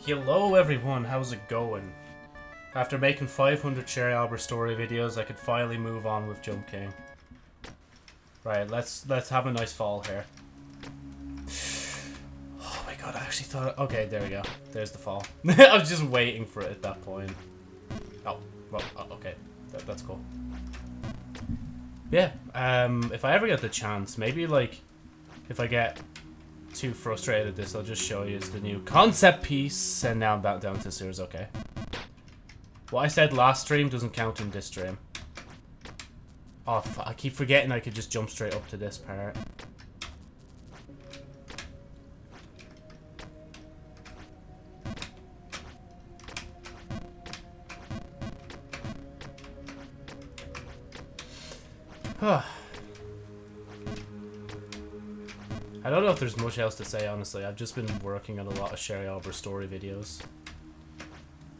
Hello everyone, how's it going? After making 500 Sherry Albert story videos, I could finally move on with Jump King. Right, let's let's have a nice fall here. Oh my god, I actually thought... Okay, there we go. There's the fall. I was just waiting for it at that point. Oh, well, oh, okay. That, that's cool. Yeah, um, if I ever get the chance, maybe, like, if I get too frustrated at this, I'll just show you is the new concept piece, and now I'm back down to sewers, okay. What I said last stream doesn't count in this stream. Oh, I keep forgetting I could just jump straight up to this part. There's much else to say, honestly. I've just been working on a lot of Sherry Albert story videos.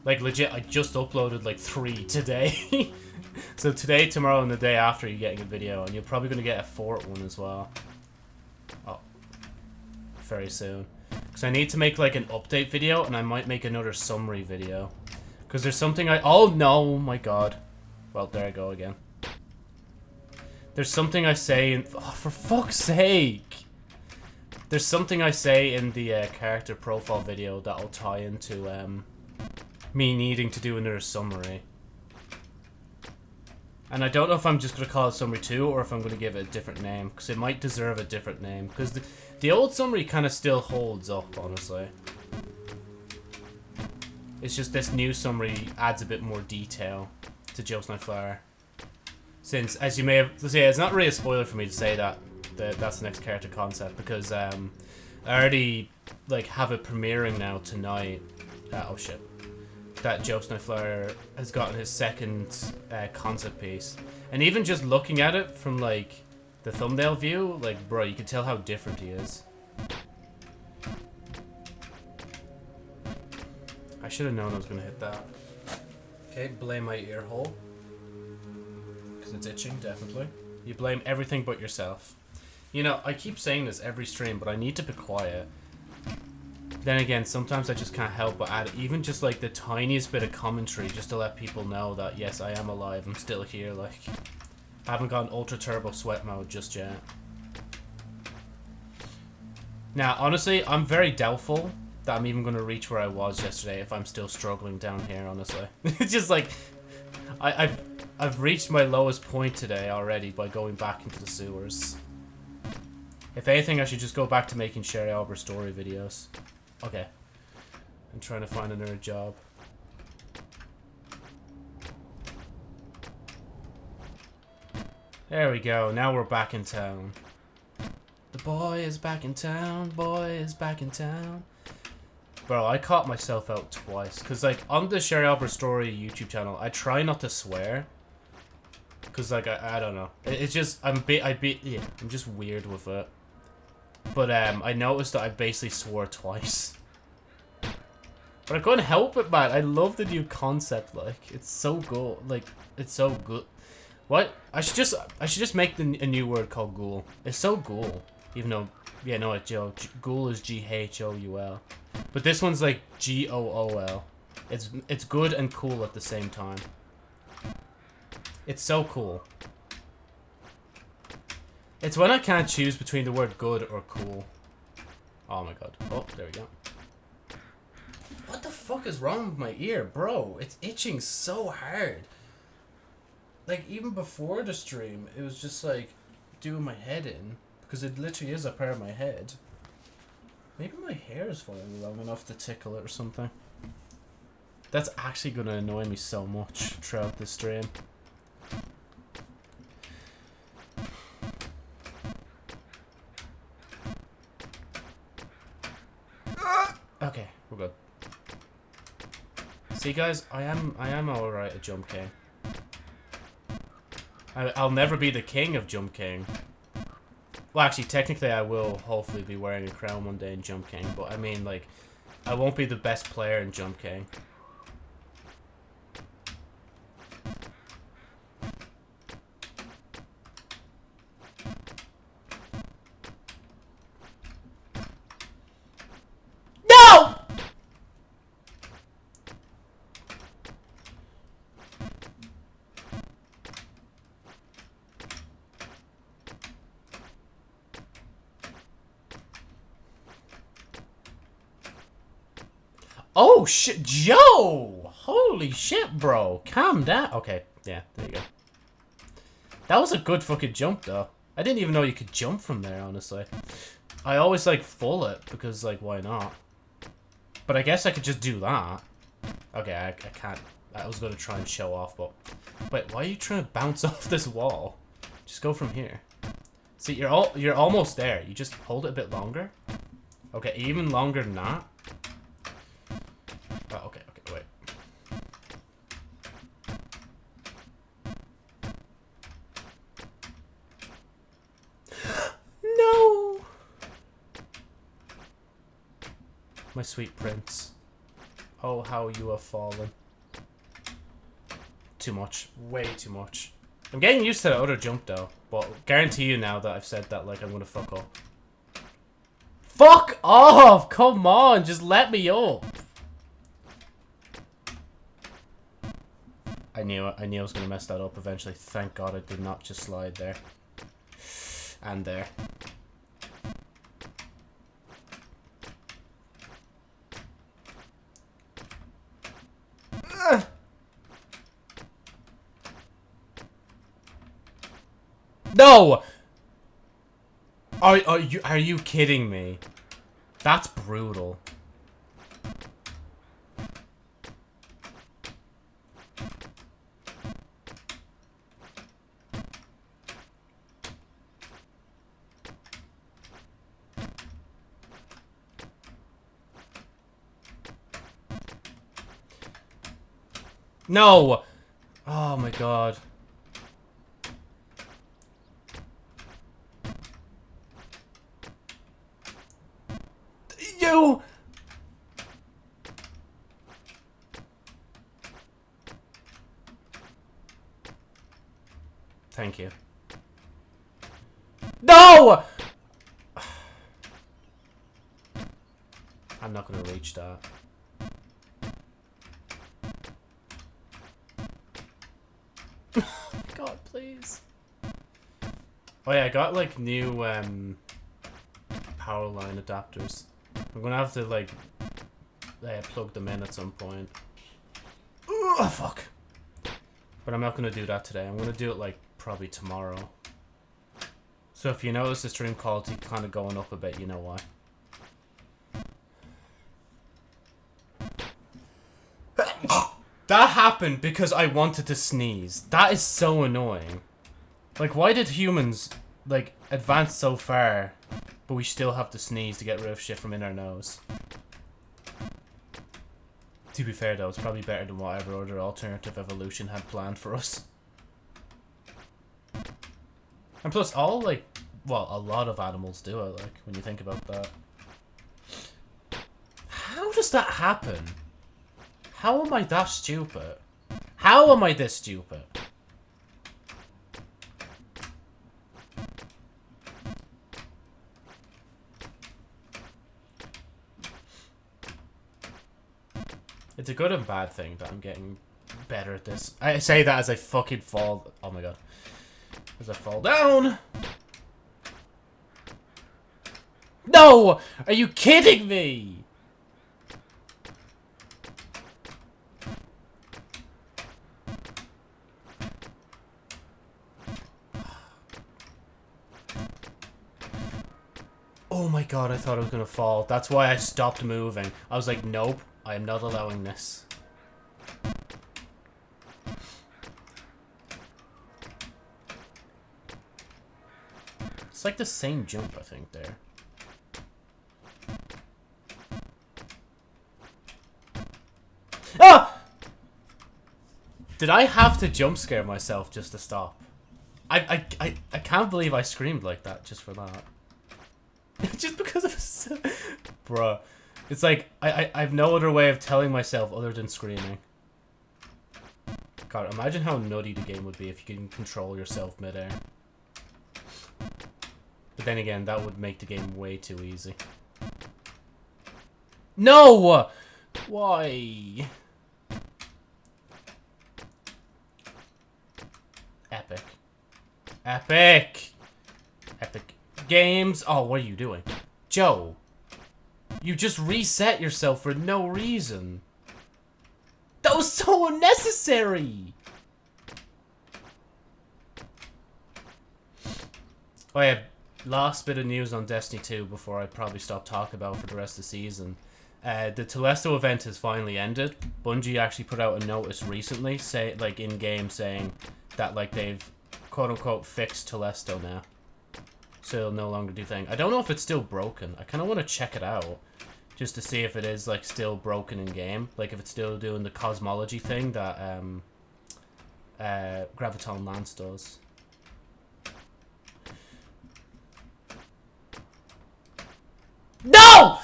Like, legit, I just uploaded, like, three today. so today, tomorrow, and the day after, you're getting a video. And you're probably going to get a fourth one as well. Oh. Very soon. Because I need to make, like, an update video, and I might make another summary video. Because there's something I... Oh, no! Oh my god. Well, there I go again. There's something I say in... Oh, for fuck's sake! There's something I say in the uh, character profile video that'll tie into um, me needing to do another summary. And I don't know if I'm just going to call it Summary 2 or if I'm going to give it a different name. Because it might deserve a different name. Because the, the old summary kind of still holds up, honestly. It's just this new summary adds a bit more detail to Joe's Night Flower. Since, as you may have... say, it's not really a spoiler for me to say that, that that's the next character concept. Because um, I already like have it premiering now tonight. Uh, oh shit that Joe Snowflower has gotten his second uh, concept piece. And even just looking at it from, like, the thumbnail view, like, bro, you can tell how different he is. I should have known I was going to hit that. Okay, blame my ear hole. Because it's itching, definitely. You blame everything but yourself. You know, I keep saying this every stream, but I need to be quiet. Then again, sometimes I just can't help but add even just like the tiniest bit of commentary just to let people know that yes, I am alive, I'm still here, like I haven't gone ultra turbo sweat mode just yet. Now, honestly, I'm very doubtful that I'm even going to reach where I was yesterday if I'm still struggling down here, honestly. it's just like, I, I've, I've reached my lowest point today already by going back into the sewers. If anything, I should just go back to making Sherry Albert story videos. Okay. I'm trying to find another job. There we go. Now we're back in town. The boy is back in town. Boy is back in town. Bro, I caught myself out twice. Because, like, on the Sherry Albert Story YouTube channel, I try not to swear. Because, like, I, I don't know. It, it's just, I'm be I yeah, I'm just weird with it. But um, I noticed that I basically swore twice. But I couldn't help it, man. I love the new concept. Like, it's so good. Like, it's so good. What? I should just, I should just make the, a new word called ghoul. It's so ghoul. Even though, yeah, no, it's Joe. Ghoul is G-H-O-U-L. But this one's like G-O-O-L. It's, it's good and cool at the same time. It's so cool. It's when I can't choose between the word good or cool. Oh my god. Oh, there we go. What the fuck is wrong with my ear? Bro, it's itching so hard. Like, even before the stream, it was just like doing my head in. Because it literally is a part of my head. Maybe my hair is falling long enough to tickle it or something. That's actually going to annoy me so much throughout the stream. Okay, we're good. See, guys, I am I am all right at Jump King. I, I'll never be the king of Jump King. Well, actually, technically, I will hopefully be wearing a crown one day in Jump King, but I mean, like, I won't be the best player in Jump King. Oh, shit. Joe! Holy shit, bro. Calm down. Okay, yeah, there you go. That was a good fucking jump, though. I didn't even know you could jump from there, honestly. I always, like, full it, because, like, why not? But I guess I could just do that. Okay, I, I can't. I was going to try and show off, but... Wait, why are you trying to bounce off this wall? Just go from here. See, you're all you're almost there. You just hold it a bit longer. Okay, even longer than that. Oh, okay, okay, wait. no! My sweet prince. Oh, how you have fallen. Too much. Way too much. I'm getting used to the other jump, though. But guarantee you now that I've said that, like, I'm gonna fuck up. Fuck off! Come on, just let me up. I knew it. I knew I was gonna mess that up eventually. Thank God I did not just slide there. And there. No! Are, are you are you kidding me? That's brutal. No! Oh my god. You! Thank you. No! I'm not gonna reach that. God, please. Oh yeah, I got like new um, power line adapters. I'm gonna have to like uh, plug them in at some point. Oh fuck! But I'm not gonna do that today. I'm gonna do it like probably tomorrow. So if you notice the stream quality kind of going up a bit, you know why. That happened because I wanted to sneeze. That is so annoying. Like, why did humans, like, advance so far, but we still have to sneeze to get rid of shit from in our nose? To be fair, though, it's probably better than whatever other alternative evolution had planned for us. And plus, all, like, well, a lot of animals do it, like, when you think about that. How does that happen? How am I that stupid? How am I this stupid? It's a good and bad thing that I'm getting better at this. I say that as I fucking fall. Oh my god. As I fall down. No! Are you kidding me? Oh my god, I thought I was gonna fall. That's why I stopped moving. I was like, nope, I am not allowing this. It's like the same jump, I think, there. Ah! Did I have to jump scare myself just to stop? I, I, I, I can't believe I screamed like that just for that. just because of. Bruh. It's like, I, I, I have no other way of telling myself other than screaming. God, imagine how nutty the game would be if you can control yourself midair. But then again, that would make the game way too easy. No! Why? Epic. Epic! Games. Oh, what are you doing? Joe. You just reset yourself for no reason. That was so unnecessary! Oh yeah, last bit of news on Destiny 2 before I probably stop talking about for the rest of the season. Uh, the Telesto event has finally ended. Bungie actually put out a notice recently, say like in game, saying that like they've quote unquote fixed Telesto now, so it'll no longer do thing. I don't know if it's still broken. I kind of want to check it out just to see if it is like still broken in game, like if it's still doing the cosmology thing that um, uh, Graviton Lance does. No!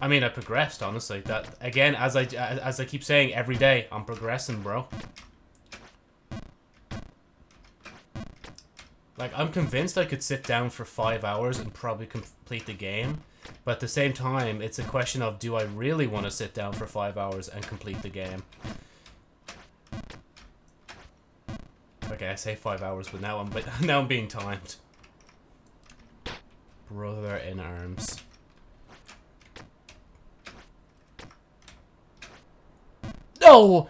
I mean, I progressed, honestly. That again, as I as I keep saying every day, I'm progressing, bro. Like, I'm convinced I could sit down for five hours and probably complete the game. But at the same time, it's a question of do I really want to sit down for five hours and complete the game? Okay, I say five hours, but now I'm but now I'm being timed. Brother in arms. No!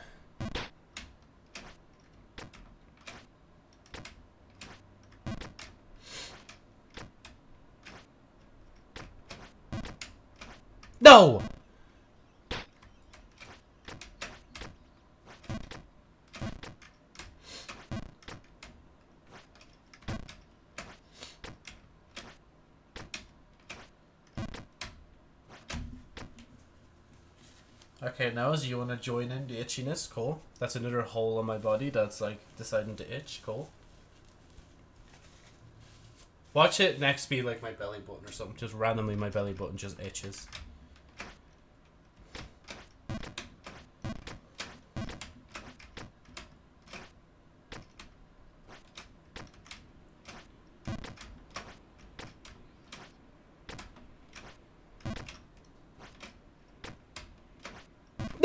No! Okay, now as you want to join in the itchiness, cool. That's another hole on my body that's like deciding to itch, cool. Watch it next be like my belly button or something. Just randomly my belly button just itches.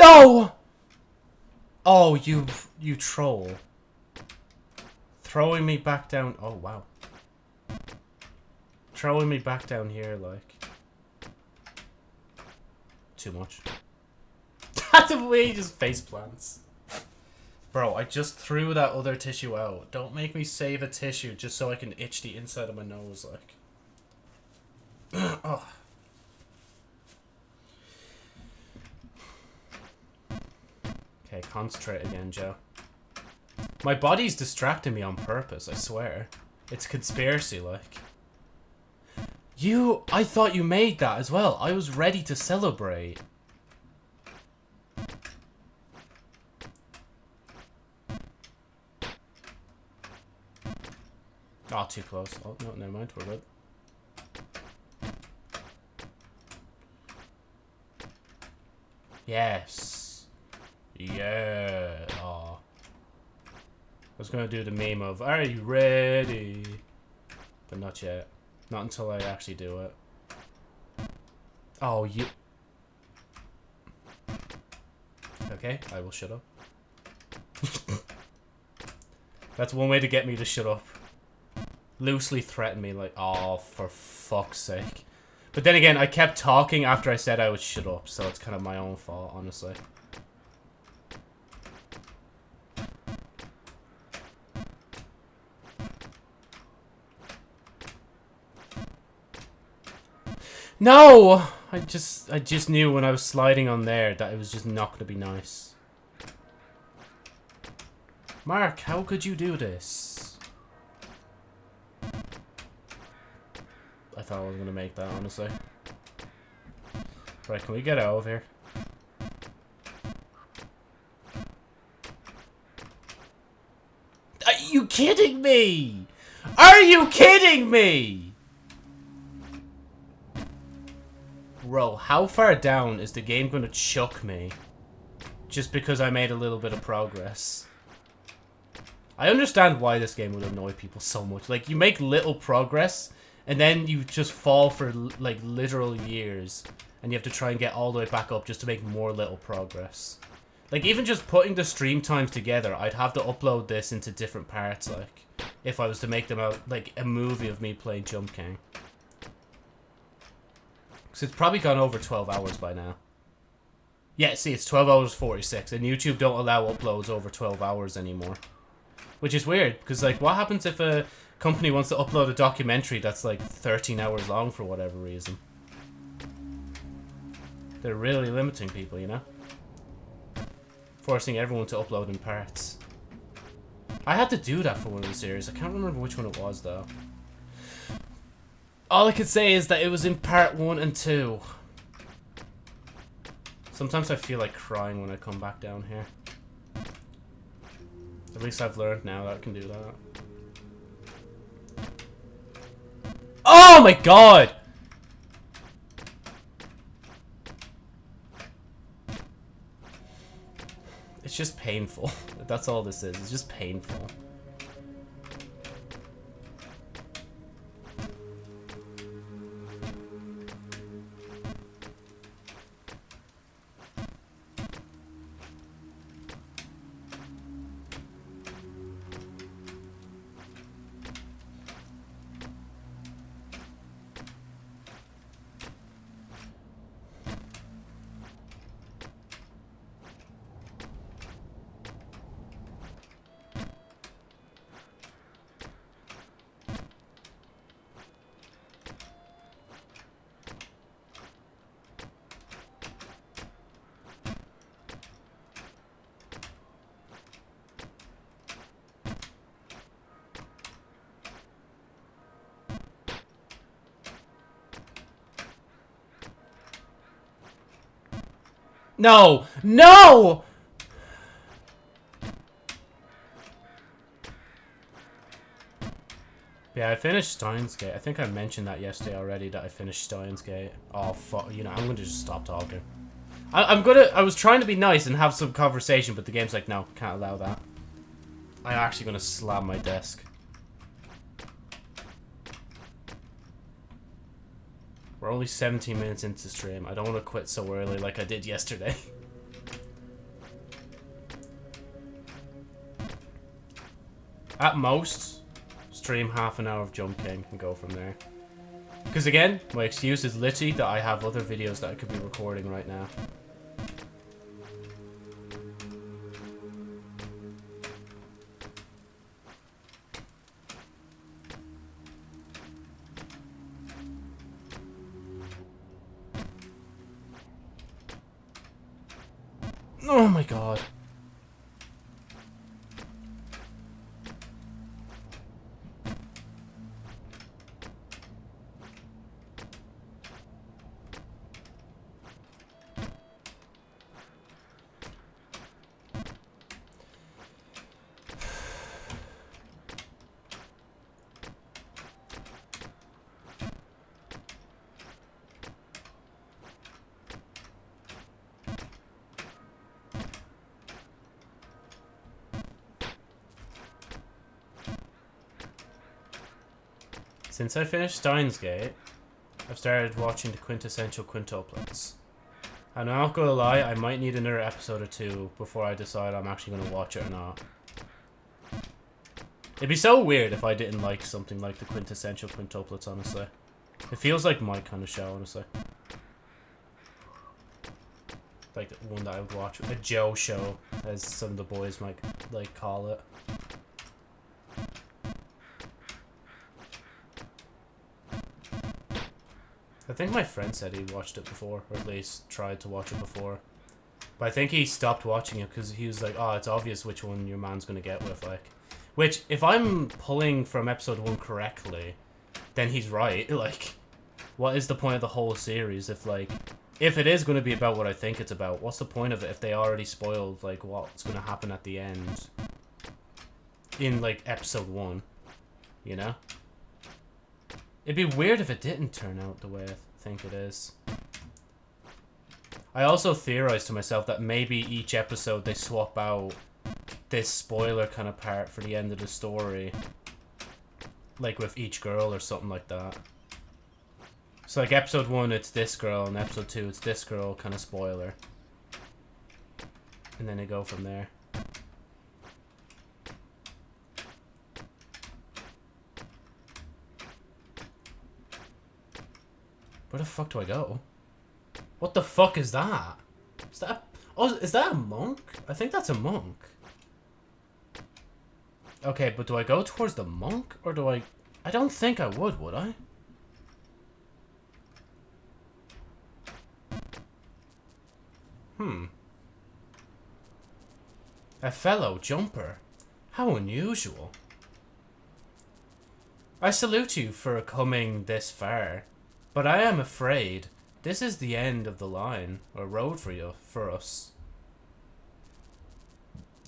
No! Oh, you you troll. Throwing me back down. Oh, wow. Throwing me back down here, like. Too much. That's the way he just face plants. Bro, I just threw that other tissue out. Don't make me save a tissue just so I can itch the inside of my nose, like. oh. Okay, concentrate again, Joe. My body's distracting me on purpose, I swear. It's conspiracy, like. You... I thought you made that as well. I was ready to celebrate. Oh, too close. Oh, no, never mind. We're good. Yes. Yeah. I was going to do the meme of, are you ready? But not yet. Not until I actually do it. Oh, you... Okay, I will shut up. That's one way to get me to shut up. Loosely threaten me like, oh, for fuck's sake. But then again, I kept talking after I said I would shut up, so it's kind of my own fault, honestly. No! I just I just knew when I was sliding on there that it was just not going to be nice. Mark, how could you do this? I thought I was going to make that, honestly. Right, can we get out of here? Are you kidding me? Are you kidding me? Bro, how far down is the game going to chuck me? Just because I made a little bit of progress. I understand why this game would annoy people so much. Like, you make little progress, and then you just fall for, like, literal years. And you have to try and get all the way back up just to make more little progress. Like, even just putting the stream times together, I'd have to upload this into different parts, like, if I was to make them out, like, a movie of me playing Jump King. Because it's probably gone over 12 hours by now. Yeah, see, it's 12 hours 46, and YouTube don't allow uploads over 12 hours anymore. Which is weird, because, like, what happens if a company wants to upload a documentary that's, like, 13 hours long for whatever reason? They're really limiting people, you know? Forcing everyone to upload in parts. I had to do that for one of the series. I can't remember which one it was, though. All I could say is that it was in part one and two. Sometimes I feel like crying when I come back down here. At least I've learned now that I can do that. Oh my god! It's just painful. That's all this is. It's just painful. No! No! Yeah, I finished Steins Gate. I think I mentioned that yesterday already, that I finished Steins Gate. Oh, fuck. You know, I'm going to just stop talking. I am gonna... I was trying to be nice and have some conversation, but the game's like, no, can't allow that. I'm actually going to slam my desk. Only 17 minutes into stream. I don't want to quit so early like I did yesterday. At most, stream half an hour of Jump King and go from there. Because again, my excuse is literally that I have other videos that I could be recording right now. Since I finished Steins Gate, I've started watching the quintessential quintuplets. And I'm not gonna lie, I might need another episode or two before I decide I'm actually gonna watch it or not. It'd be so weird if I didn't like something like the quintessential quintuplets, honestly. It feels like my kind of show, honestly. Like the one that I would watch. A Joe show, as some of the boys might like call it. Think my friend said he watched it before, or at least tried to watch it before. But I think he stopped watching it because he was like, oh, it's obvious which one your man's going to get with, like. Which, if I'm pulling from episode 1 correctly, then he's right. Like, what is the point of the whole series if, like, if it is going to be about what I think it's about, what's the point of it if they already spoiled, like, what's going to happen at the end in, like, episode 1, you know? It'd be weird if it didn't turn out the way think it is. I also theorized to myself that maybe each episode they swap out this spoiler kind of part for the end of the story. Like with each girl or something like that. So like episode 1 it's this girl and episode 2 it's this girl kind of spoiler. And then they go from there. Where the fuck do I go? What the fuck is that? Is that... Oh, is that a monk? I think that's a monk. Okay, but do I go towards the monk? Or do I... I don't think I would, would I? Hmm. A fellow jumper. How unusual. I salute you for coming this far, but I am afraid this is the end of the line, or road for you, for us.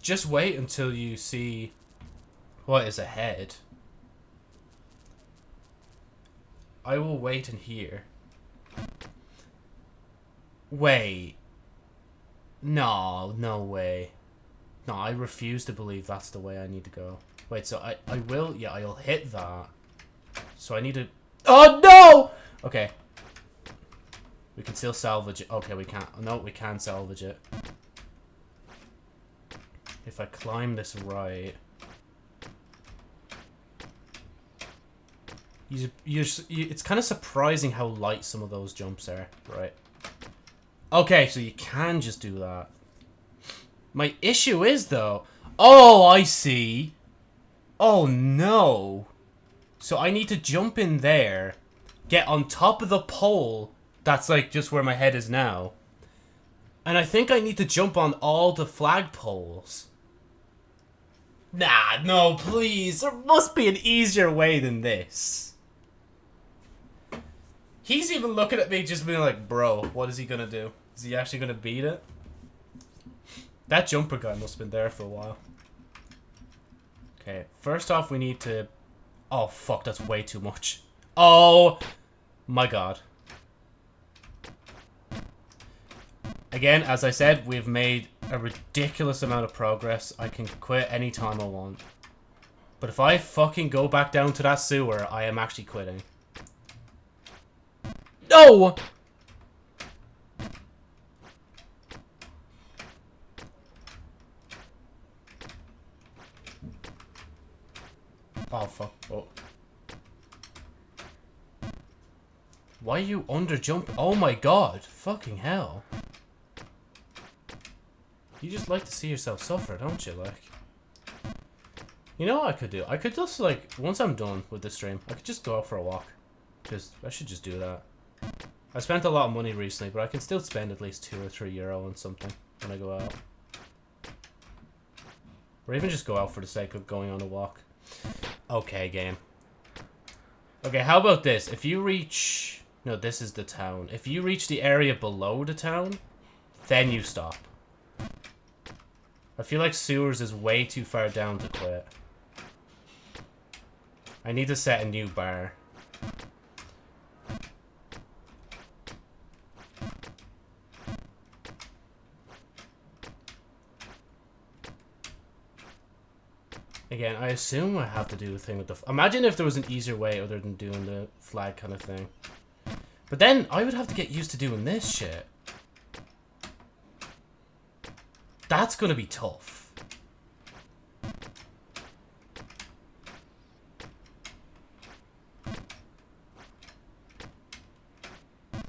Just wait until you see what is ahead. I will wait in here. Wait. No, no way. No, I refuse to believe that's the way I need to go. Wait, so I, I will, yeah, I'll hit that. So I need to, oh no! Okay. We can still salvage it. Okay, we can't, no, we can salvage it. If I climb this right. You, you, you, it's kind of surprising how light some of those jumps are, right? Okay, so you can just do that. My issue is, though... Oh, I see. Oh, no. So I need to jump in there, get on top of the pole, that's like just where my head is now. And I think I need to jump on all the flagpoles. Nah, no, please. There must be an easier way than this. He's even looking at me just being like, bro, what is he gonna do? Is he actually gonna beat it? That jumper guy must have been there for a while. Okay, first off we need to... Oh, fuck, that's way too much. Oh, my god. Again, as I said, we've made a ridiculous amount of progress. I can quit anytime I want. But if I fucking go back down to that sewer, I am actually quitting. No! Oh, fuck. Oh. Why are you under jump? Oh my god. Fucking hell. You just like to see yourself suffer, don't you? Like. You know what I could do? I could just, like, once I'm done with the stream, I could just go out for a walk. Just, I should just do that. I spent a lot of money recently, but I can still spend at least two or three euro on something when I go out. Or even just go out for the sake of going on a walk. Okay, game. Okay, how about this? If you reach... No, this is the town. If you reach the area below the town, then you stop. I feel like sewers is way too far down to quit. I need to set a new bar. Again, I assume I have to do the thing with the... Imagine if there was an easier way other than doing the flag kind of thing. But then, I would have to get used to doing this shit. That's gonna be tough.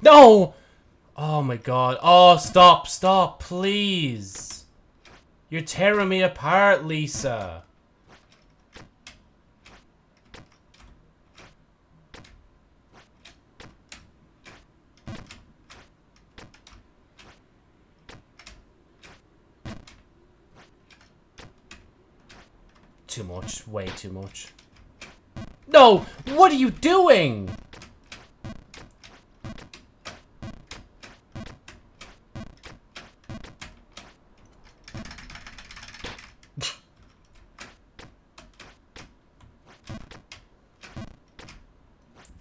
No! Oh my god. Oh, stop, stop, please. You're tearing me apart, Lisa. too Way too much. No! What are you doing?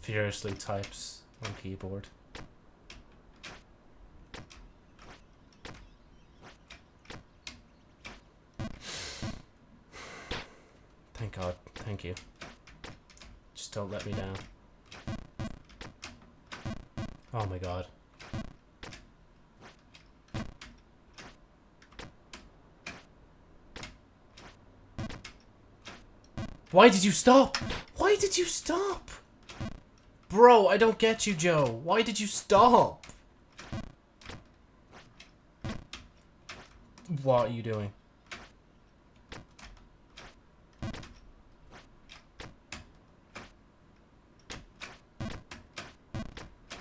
Furiously types on keyboard. God, thank you. Just don't let me down. Oh my god. Why did you stop? Why did you stop? Bro, I don't get you, Joe. Why did you stop? What are you doing?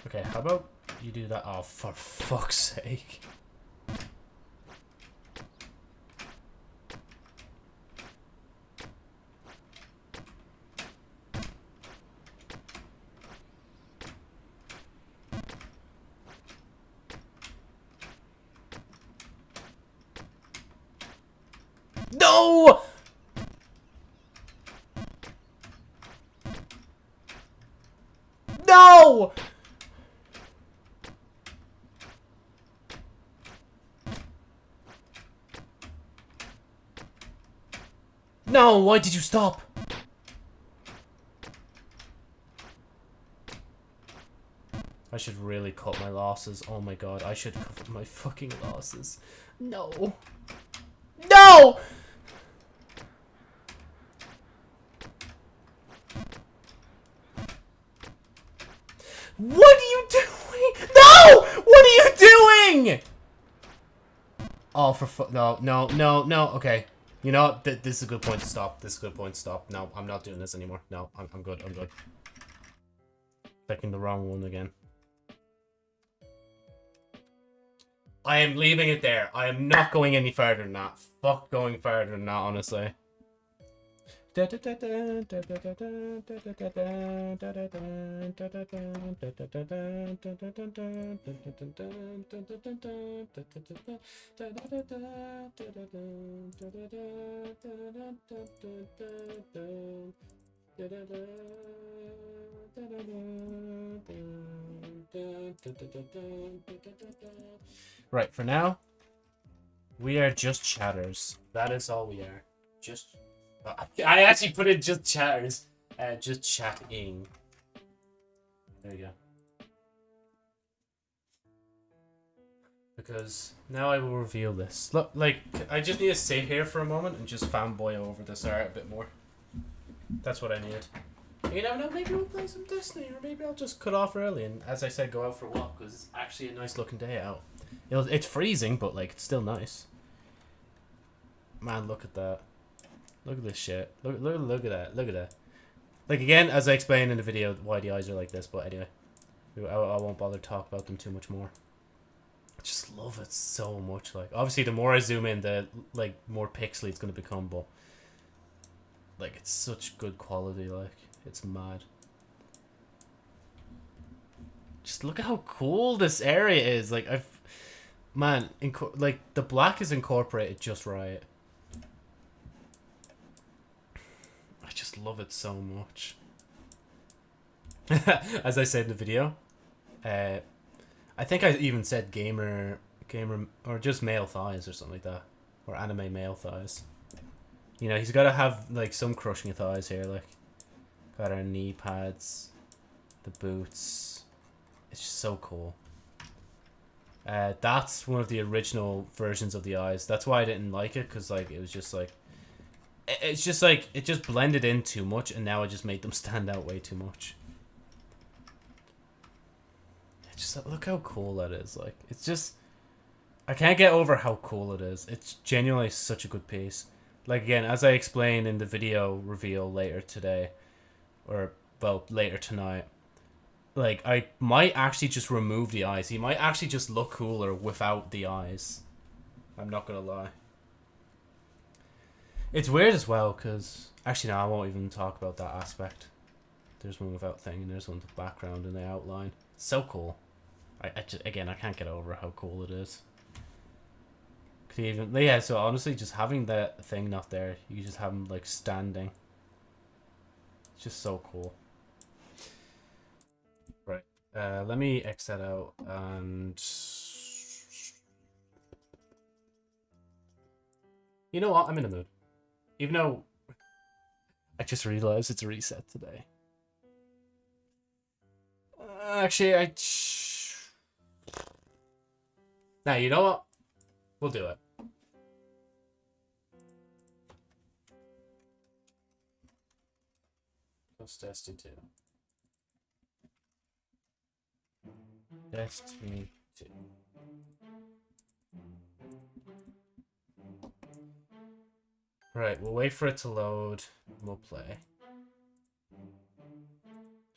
Okay, how about you that? Oh, for fuck's sake. No! No! No, why did you stop? I should really cut my losses. Oh my god, I should cut my fucking losses. No. No! What are you doing? No! What are you doing? Oh, for fu- no, no, no, no. Okay, you know? Th this is a good point to stop. This is a good point to stop. No, I'm not doing this anymore. No, I'm, I'm good. I'm good. Clicking the wrong one again. I am leaving it there. I am not going any further than that. Fuck going further than that, honestly. Right, for now, we are just chatters. That is all we are. Just. I actually put in just chatters. Uh, just chatting. There you go. Because now I will reveal this. Look, like, I just need to sit here for a moment and just fanboy over this art a bit more. That's what I need. You never know, maybe we'll play some Destiny, or maybe I'll just cut off early and, as I said, go out for a walk, because it's actually a nice looking day out. It'll, it's freezing, but, like, it's still nice. Man, look at that. Look at this shit. Look, look, look at that. Look at that. Like, again, as I explained in the video, why the eyes are like this, but anyway. I, I won't bother talk about them too much more. I just love it so much. Like, obviously, the more I zoom in, the, like, more pixely it's going to become, but... Like, it's such good quality, like... It's mad. Just look at how cool this area is. Like I've, man, like the black is incorporated just right. I love it so much. As I said in the video, uh, I think I even said gamer, gamer, or just male thighs or something like that, or anime male thighs. You know, he's got to have like some crushing thighs here, like. Got our knee pads, the boots. It's just so cool. Uh, that's one of the original versions of the eyes. That's why I didn't like it, because like it was just like... It's just like, it just blended in too much, and now it just made them stand out way too much. It's just, look how cool that is. Like, it's just... I can't get over how cool it is. It's genuinely such a good piece. Like, again, as I explain in the video reveal later today, or well later tonight like i might actually just remove the eyes he might actually just look cooler without the eyes i'm not gonna lie it's weird as well because actually no i won't even talk about that aspect there's one without thing and there's one with background and the outline it's so cool I, I just, again i can't get over how cool it is Could even yeah so honestly just having that thing not there you just have him like standing it's just so cool. Right. Uh, let me X that out and... You know what? I'm in a mood. Even though I just realized it's a reset today. Uh, actually, I... Now, you know what? We'll do it. Plus Destiny 2. Destiny 2. Right, we'll wait for it to load. We'll play.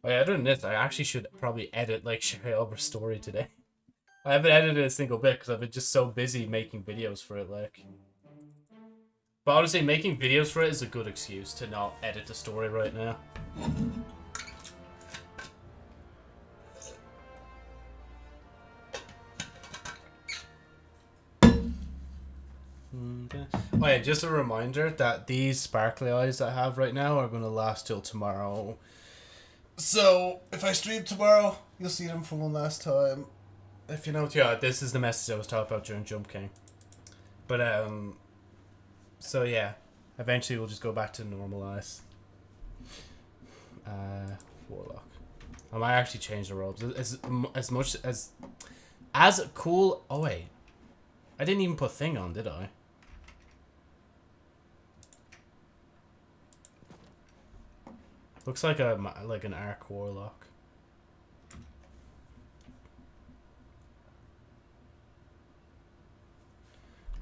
Oh yeah, other than this, I actually should probably edit like Sherry story today. I haven't edited a single bit because I've been just so busy making videos for it, like. But honestly, making videos for it is a good excuse to not edit the story right now. Oh yeah, just a reminder that these sparkly eyes I have right now are going to last till tomorrow. So, if I stream tomorrow, you'll see them for one last time. If you know, yeah, this is the message I was talking about during Jump King. But, um, so yeah, eventually we'll just go back to normal eyes. Uh, Warlock. I might actually change the robes. As, as much as, as cool, oh wait. I didn't even put thing on, did I? Looks like a like an arc warlock.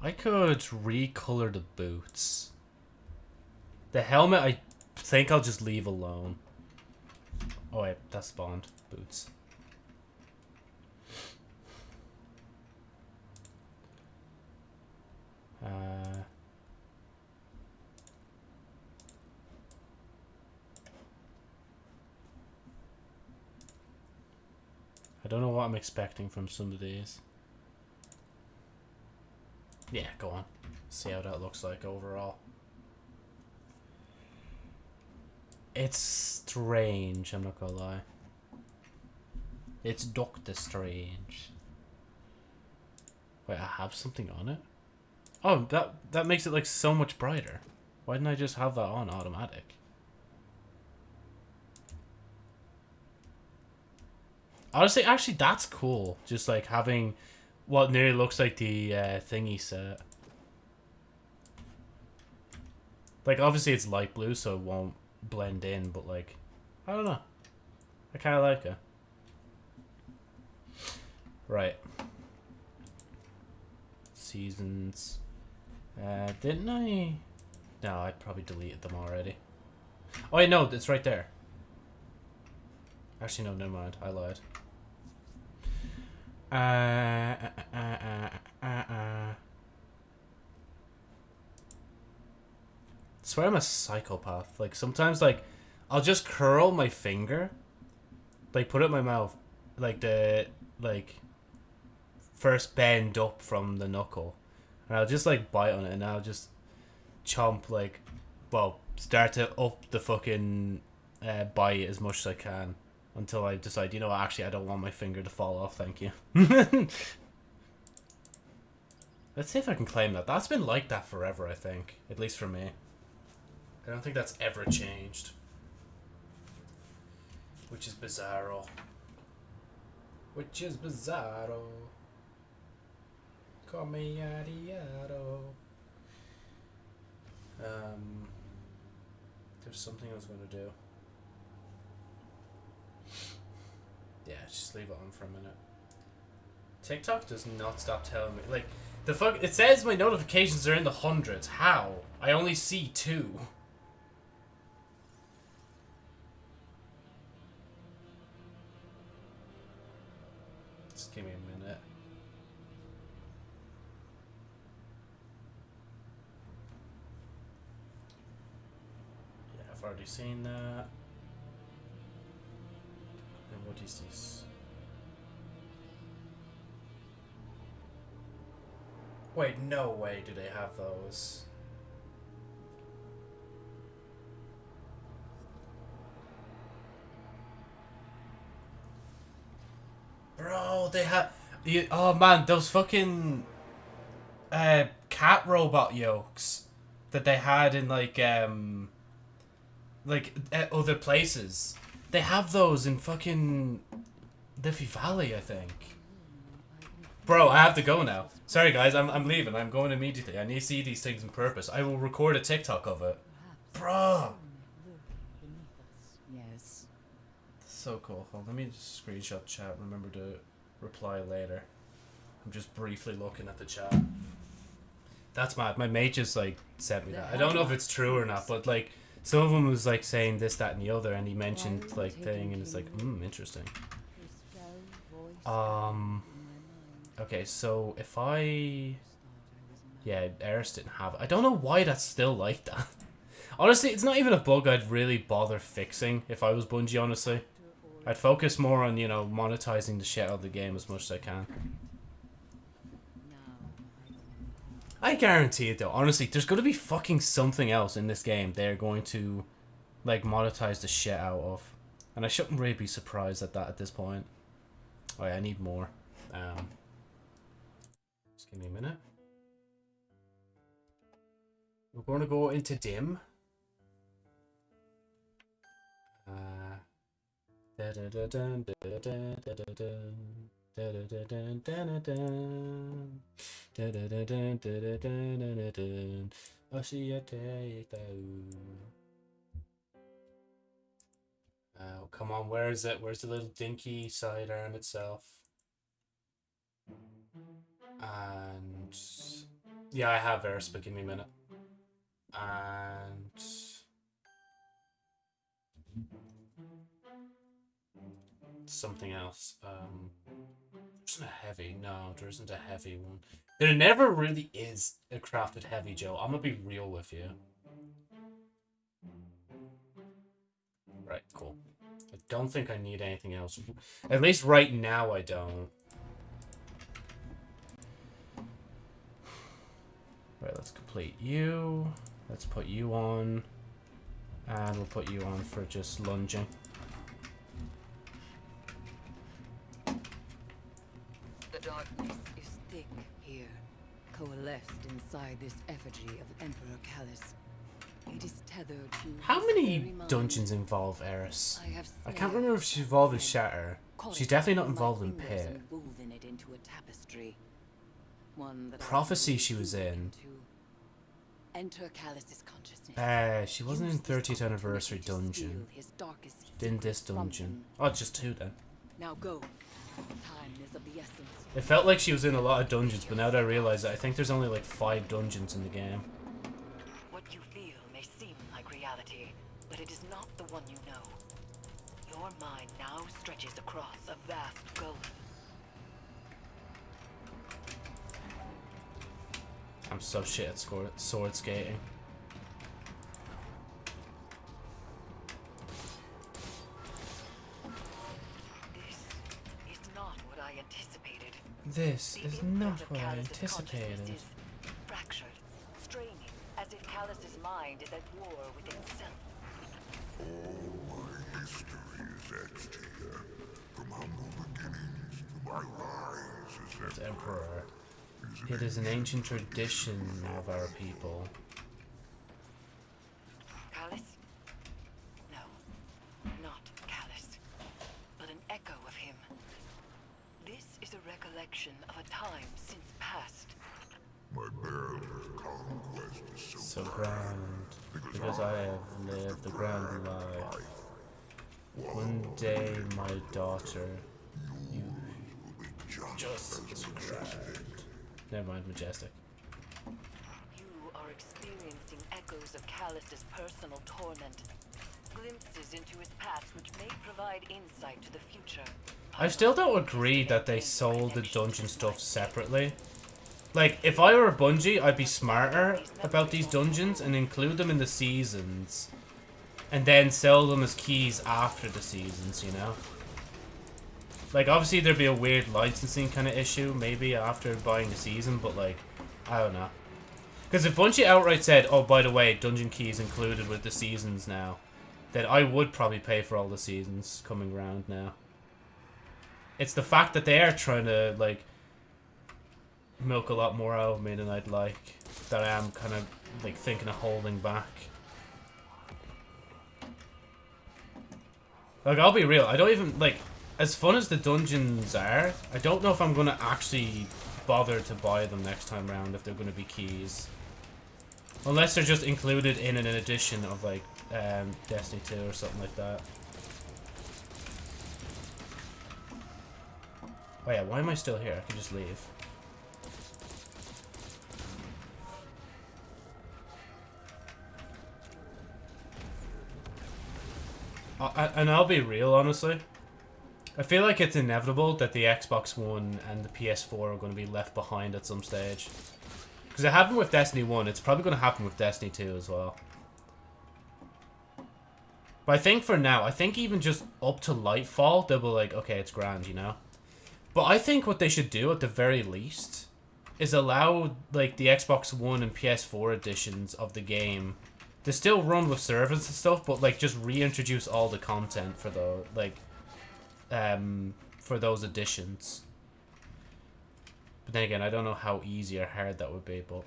I could recolor the boots. The helmet, I think I'll just leave alone. Oh wait, that's spawned. Boots. Uh... I don't know what I'm expecting from some of these. Yeah, go on. See how that looks like overall. It's strange, I'm not gonna lie. It's Doctor Strange. Wait, I have something on it? Oh, that that makes it like so much brighter. Why didn't I just have that on automatic? Honestly, actually, that's cool. Just like having what nearly looks like the uh, thingy set. Like, obviously it's light blue, so it won't blend in, but like, I don't know. I kind of like it. Right. Seasons. Uh, didn't I? No, I probably deleted them already. Oh, wait, no, it's right there. Actually, no, never mind. I lied. Uh, uh, uh, uh, uh, swear I'm a psychopath. Like, sometimes, like, I'll just curl my finger, like, put it in my mouth, like, the, like, first bend up from the knuckle. And I'll just, like, bite on it, and I'll just chomp, like, well, start to up the fucking uh, bite as much as I can until I decide, you know, actually, I don't want my finger to fall off. Thank you. Let's see if I can claim that. That's been like that forever, I think. At least for me. I don't think that's ever changed. Which is bizarro. Which is bizarro. Call me Adiado. Um, there's something I was going to do. Yeah, just leave it on for a minute. TikTok does not stop telling me. Like, the fuck. It says my notifications are in the hundreds. How? I only see two. Just give me a minute. Yeah, I've already seen that. What is this? Wait, no way do they have those. Bro, they have... You, oh man, those fucking... Uh, cat robot yokes that they had in like, um... Like, other places. They have those in fucking Liffey Valley, I think. Bro, I have to go now. Sorry, guys, I'm, I'm leaving. I'm going immediately. I need to see these things in purpose. I will record a TikTok of it. Bro! Yes. So cool. Hold, let me just screenshot chat. Remember to reply later. I'm just briefly looking at the chat. That's mad. My mate just like sent me that. I don't know if it's true or not, but like some of them was like saying this, that, and the other, and he mentioned like thing, and it's like, hmm, interesting. Um. Okay, so if I, yeah, Eris didn't have. It. I don't know why that's still like that. Honestly, it's not even a bug I'd really bother fixing if I was Bungie. Honestly, I'd focus more on you know monetizing the shit out of the game as much as I can. I guarantee it though. Honestly, there's going to be fucking something else in this game they're going to like monetize the shit out of. And I shouldn't really be surprised at that at this point. Oh I need more. Um, just give me a minute. We're going to go into dim. Uh, da da da Oh, come on, where is it? Where's the little dinky sidearm itself? And yeah, I have but give me a minute. And something else. Um, isn't a heavy. No, there isn't a heavy one. There never really is a crafted heavy, Joe. I'm gonna be real with you. Right, cool. I don't think I need anything else. At least right now I don't. Right, let's complete you. Let's put you on. And we'll put you on for just lunging. Inside this effigy of Emperor Calus. It is tethered to How many dungeons involve Eris? I, I can't remember if she's involved in Shatter. She's definitely not involved in Pit. Prophecy she was in. Enter Calus's consciousness. Uh, she wasn't in 30th anniversary dungeon. In this dungeon. Oh, just two then. Now go. Time is of the essence. It felt like she was in a lot of dungeons, but now that I realize it, I think there's only like five dungeons in the game. What you feel may seem like reality, but it is not the one you know. Your mind now stretches across a vast gulf. I'm so shit at sword, sword skating. This is not what I anticipated. Fractured, straining, as if Calus's mind is at war with itself. All my history is etched here, from humble beginnings to my rise as Emperor. It is an ancient tradition of our people. Of a time since past. My conquest is so, so grand, because I have lived the grand life. One day, my daughter, you just as grand. Never mind, majestic. You are experiencing echoes of Calus's personal torment, glimpses into his past which may provide insight to the future. I still don't agree that they sold the dungeon stuff separately. Like, if I were Bungie, I'd be smarter about these dungeons and include them in the seasons. And then sell them as keys after the seasons, you know? Like, obviously there'd be a weird licensing kind of issue, maybe, after buying the season, but like, I don't know. Because if Bungie outright said, oh, by the way, dungeon keys included with the seasons now, then I would probably pay for all the seasons coming around now. It's the fact that they are trying to, like, milk a lot more out of me than I'd like. That I am kind of, like, thinking of holding back. Like, I'll be real. I don't even, like, as fun as the dungeons are, I don't know if I'm going to actually bother to buy them next time around if they're going to be keys. Unless they're just included in an edition of, like, um, Destiny 2 or something like that. Oh yeah, why am I still here? I could just leave. And I'll be real, honestly. I feel like it's inevitable that the Xbox One and the PS4 are going to be left behind at some stage. Because it happened with Destiny 1, it's probably going to happen with Destiny 2 as well. But I think for now, I think even just up to Lightfall, they'll be like, okay, it's grand, you know? But I think what they should do at the very least is allow like the Xbox One and PS4 editions of the game to still run with servers and stuff, but like just reintroduce all the content for the like um for those editions. But then again, I don't know how easy or hard that would be, but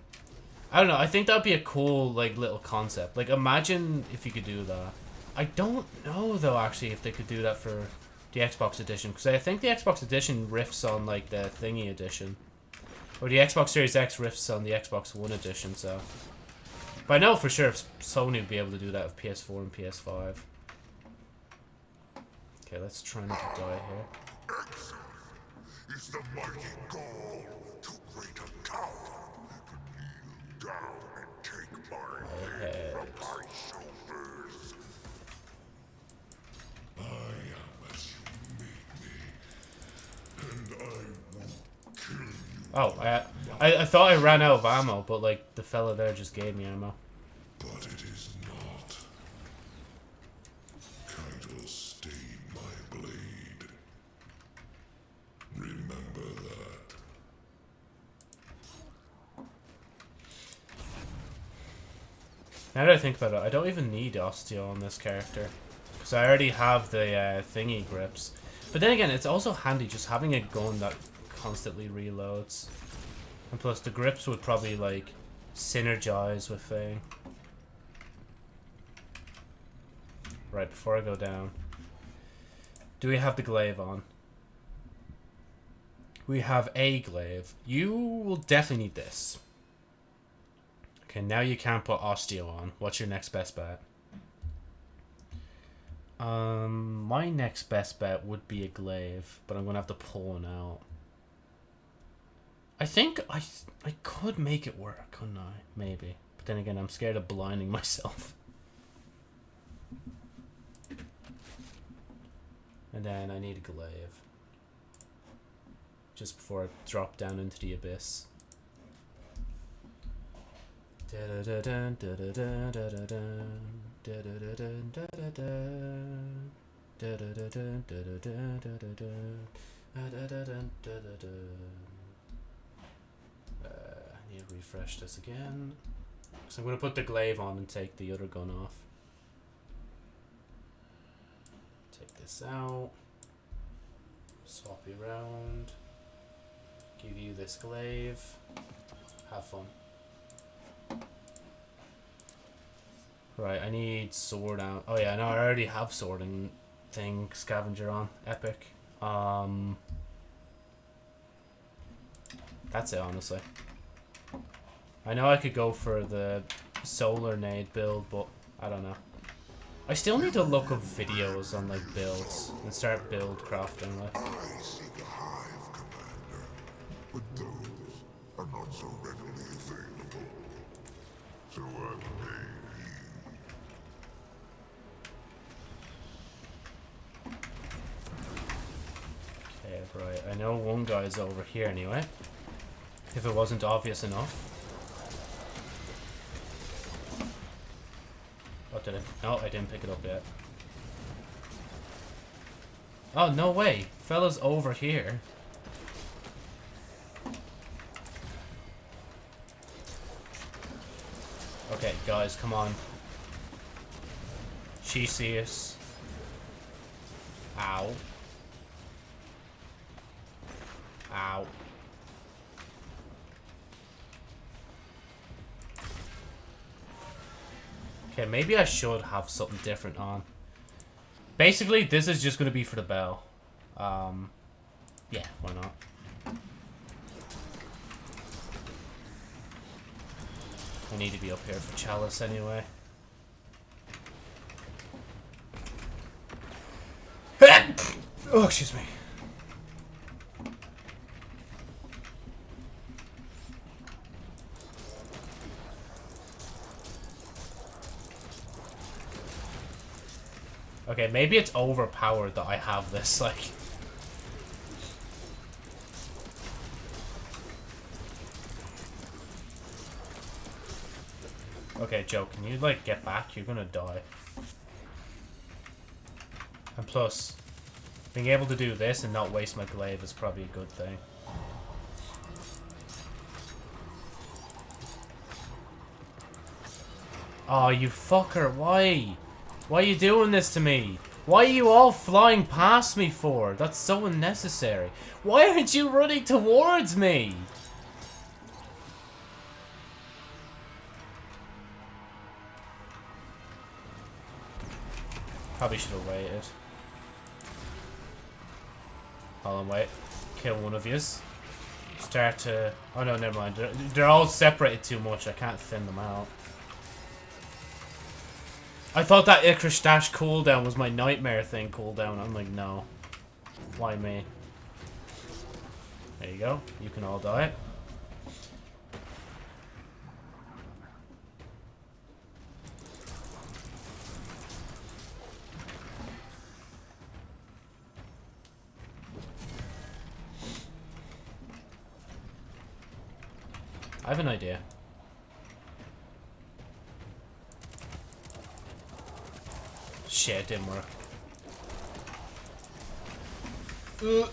I don't know. I think that'd be a cool like little concept. Like imagine if you could do that. I don't know though actually if they could do that for the Xbox edition because I think the Xbox edition riffs on like the thingy edition. Or the Xbox Series X riffs on the Xbox One edition, so but I know for sure if Sony would be able to do that with PS4 and PS5. Okay, let's try not to die here. Is the mighty goal Oh, I, I, I thought I ran out of ammo, but like the fella there just gave me ammo. But it is not. Stayed my blade. Remember that. Now that I think about it, I don't even need Osteo on this character. Because I already have the uh, thingy grips. But then again, it's also handy just having a gun that constantly reloads. And plus the grips would probably like synergize with thing. Right, before I go down. Do we have the glaive on? We have a glaive. You will definitely need this. Okay, now you can't put osteo on. What's your next best bet? Um, my next best bet would be a glaive, but I'm gonna have to pull one out. I think I I could make it work, couldn't I? Maybe. But then again, I'm scared of blinding myself. And then I need a glaive. Just before I drop down into the abyss. Refresh this again. So I'm going to put the glaive on and take the other gun off. Take this out. Swap you around. Give you this glaive. Have fun. Right, I need sword out. Oh yeah, no, I already have sorting thing scavenger on. Epic. Um That's it honestly. I know I could go for the solar nade build, but I don't know. I still need to look up videos on like builds and start build crafting like. Right. I know one guy's over here anyway. If it wasn't obvious enough. What did I? No, I didn't pick it up yet. Oh, no way. Fella's over here. Okay, guys, come on. She sees. Ow. Ow. Okay, maybe I should have something different on. Basically, this is just going to be for the bell. Um, yeah, why not? I need to be up here for Chalice anyway. oh, excuse me. Okay, maybe it's overpowered that I have this, like... Okay, Joe, can you, like, get back? You're gonna die. And plus, being able to do this and not waste my glaive is probably a good thing. Oh, you fucker, why? Why are you doing this to me? Why are you all flying past me for? That's so unnecessary. Why aren't you running towards me? Probably should have waited. Hold on, wait. Kill one of yous. Start to... Oh no, never mind. They're, they're all separated too much. I can't thin them out. I thought that Icarus Dash cooldown was my nightmare thing cooldown. I'm like, no. Why me? There you go. You can all die. I have an idea. Shit, it didn't work. Uh.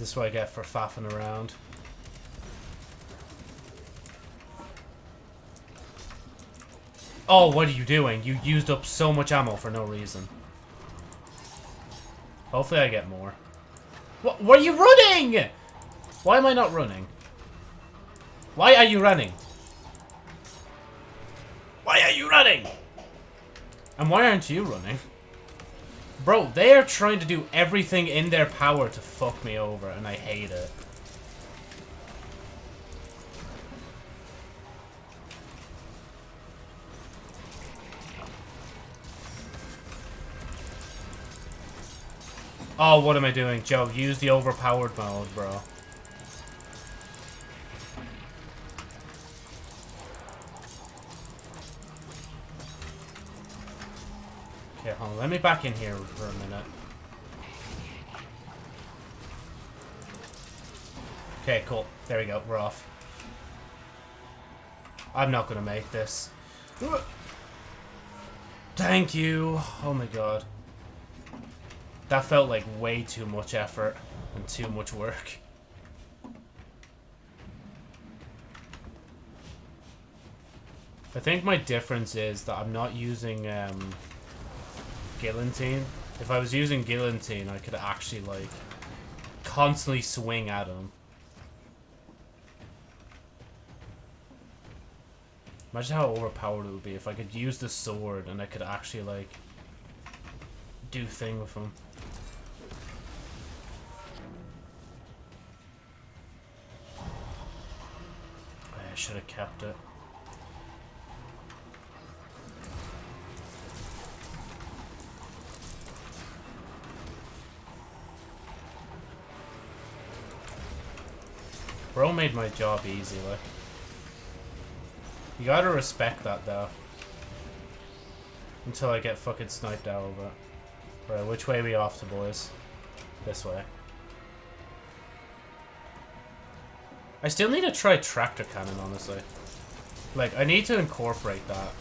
This is what I get for faffing around. Oh, what are you doing? You used up so much ammo for no reason. Hopefully I get more. What? Where are you running? Why am I not running? Why are you running? Why are you running? And why aren't you running? Bro, they are trying to do everything in their power to fuck me over, and I hate it. Oh, what am I doing? Joe, use the overpowered mode, bro. Okay, hold on. Let me back in here for a minute. Okay, cool. There we go. We're off. I'm not gonna make this. Thank you. Oh my god. That felt like way too much effort and too much work. I think my difference is that I'm not using um, Guillotine. If I was using Guillotine, I could actually, like, constantly swing at him. Imagine how overpowered it would be if I could use the sword and I could actually, like, do thing with him. I should have kept it. Bro made my job easy, like. You gotta respect that, though. Until I get fucking sniped out of it. Right, which way we off to, boys? This way. I still need to try tractor cannon, honestly. Like, I need to incorporate that.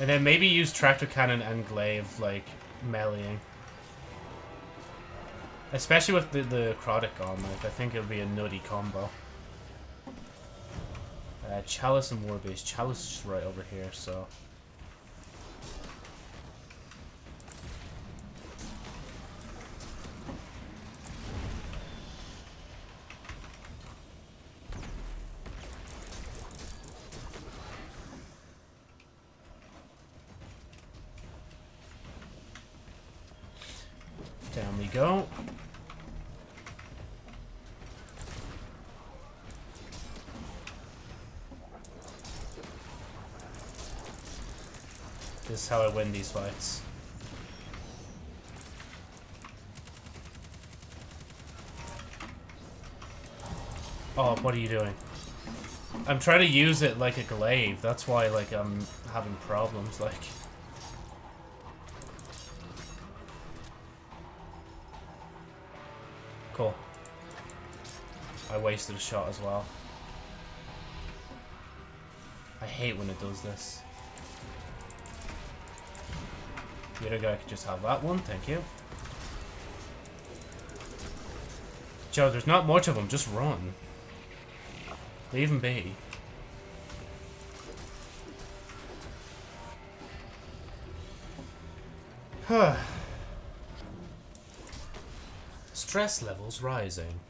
And then maybe use tractor cannon and glaive, like, meleeing. Especially with the, the necrotic on, like, I think it'll be a nutty combo. Uh, Chalice and Warbeast. Chalice is right over here, so... Down we go. This is how I win these fights. Oh, what are you doing? I'm trying to use it like a glaive. That's why, like, I'm having problems, like... Cool. I wasted a shot as well. I hate when it does this. The other guy could just have that one, thank you. Joe, there's not much of them, just run. Leave him be. Stress levels rising.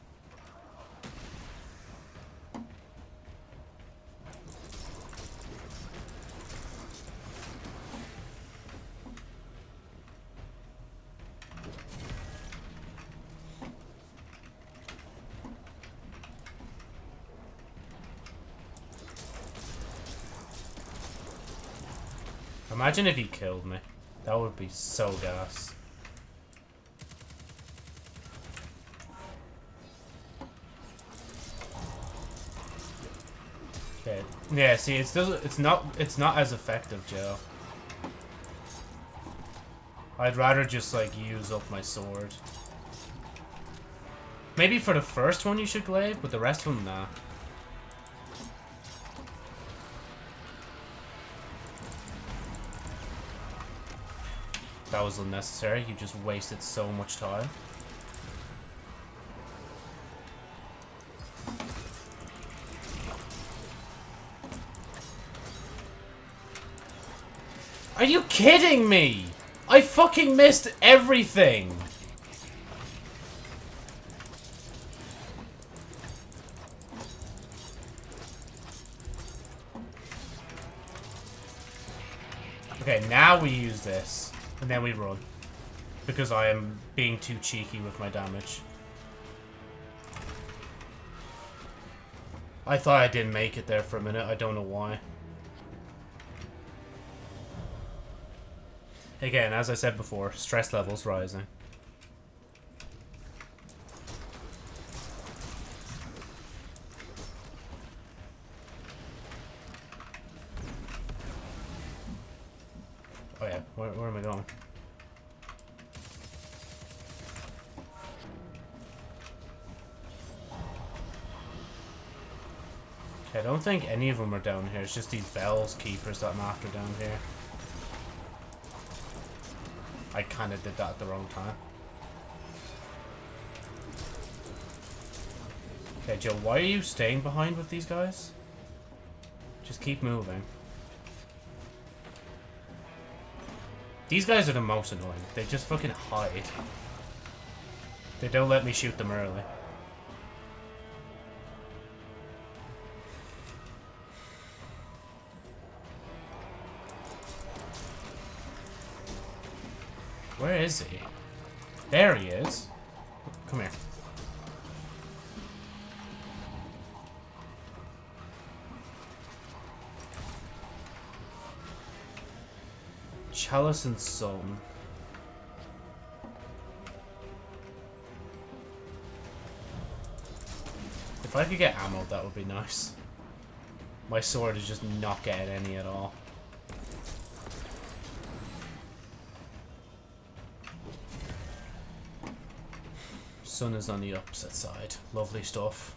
Imagine if he killed me. That would be so gas. Okay. Yeah, see, it's still, it's not it's not as effective, Joe. I'd rather just like use up my sword. Maybe for the first one you should glaive, but the rest of them, nah. That was unnecessary. You just wasted so much time. Are you kidding me? I fucking missed everything. Okay, now we use this. Then we run. Because I am being too cheeky with my damage. I thought I didn't make it there for a minute. I don't know why. Again, as I said before, stress levels rising. Think any of them are down here. It's just these bells keepers that I'm after down here. I kind of did that at the wrong time. Okay, Joe, why are you staying behind with these guys? Just keep moving. These guys are the most annoying. They just fucking hide. They don't let me shoot them early. Is he? There he is. Come here. Chalice and Sun. If I could get ammo, that would be nice. My sword is just not getting any at all. Sun is on the opposite side. Lovely stuff.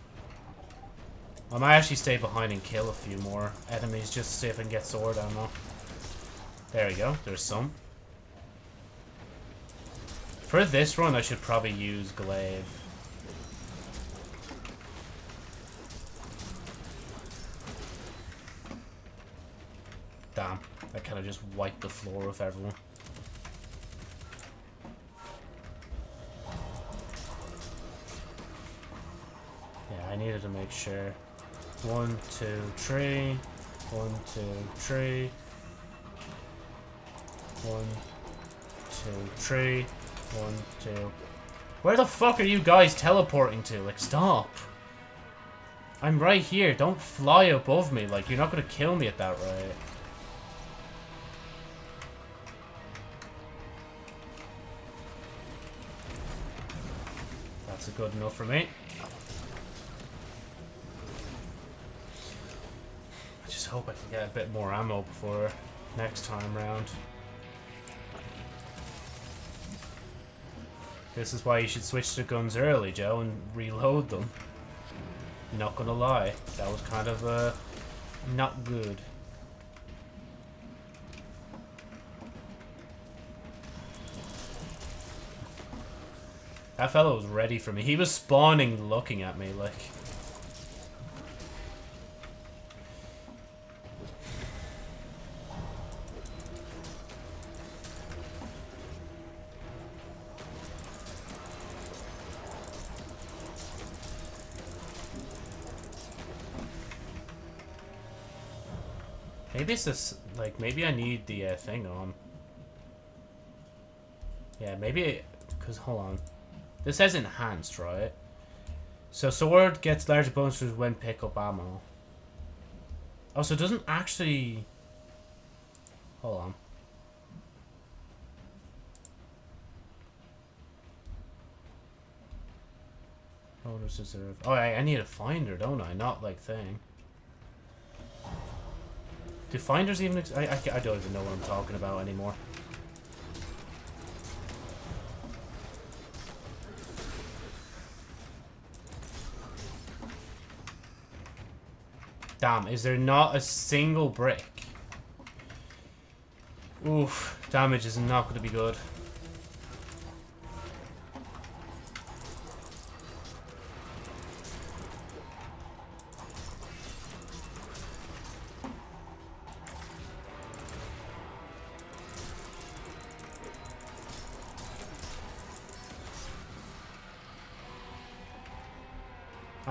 I might actually stay behind and kill a few more enemies just to see if I can get sword ammo. There we go. There's some. For this run, I should probably use Glaive. Damn. I kind of just wiped the floor with everyone. I needed to make sure. One, two, three. One, two, three. One, two, three. One, two. Where the fuck are you guys teleporting to? Like, stop. I'm right here. Don't fly above me. Like, you're not gonna kill me at that rate. That's a good enough for me. Hope I can get a bit more ammo before next time round. This is why you should switch to guns early, Joe, and reload them. Not gonna lie, that was kind of, uh, not good. That fellow was ready for me. He was spawning looking at me, like... Maybe it's this, like, maybe I need the uh, thing on. Yeah, maybe, because, hold on. This says enhanced, right? So sword gets larger bonuses when pick up ammo. Oh, so it doesn't actually... Hold on. Bonus deserve. Oh, I, I need a finder, don't I? Not like thing. Do finders even... I, I, I don't even know what I'm talking about anymore. Damn, is there not a single brick? Oof, damage is not going to be good.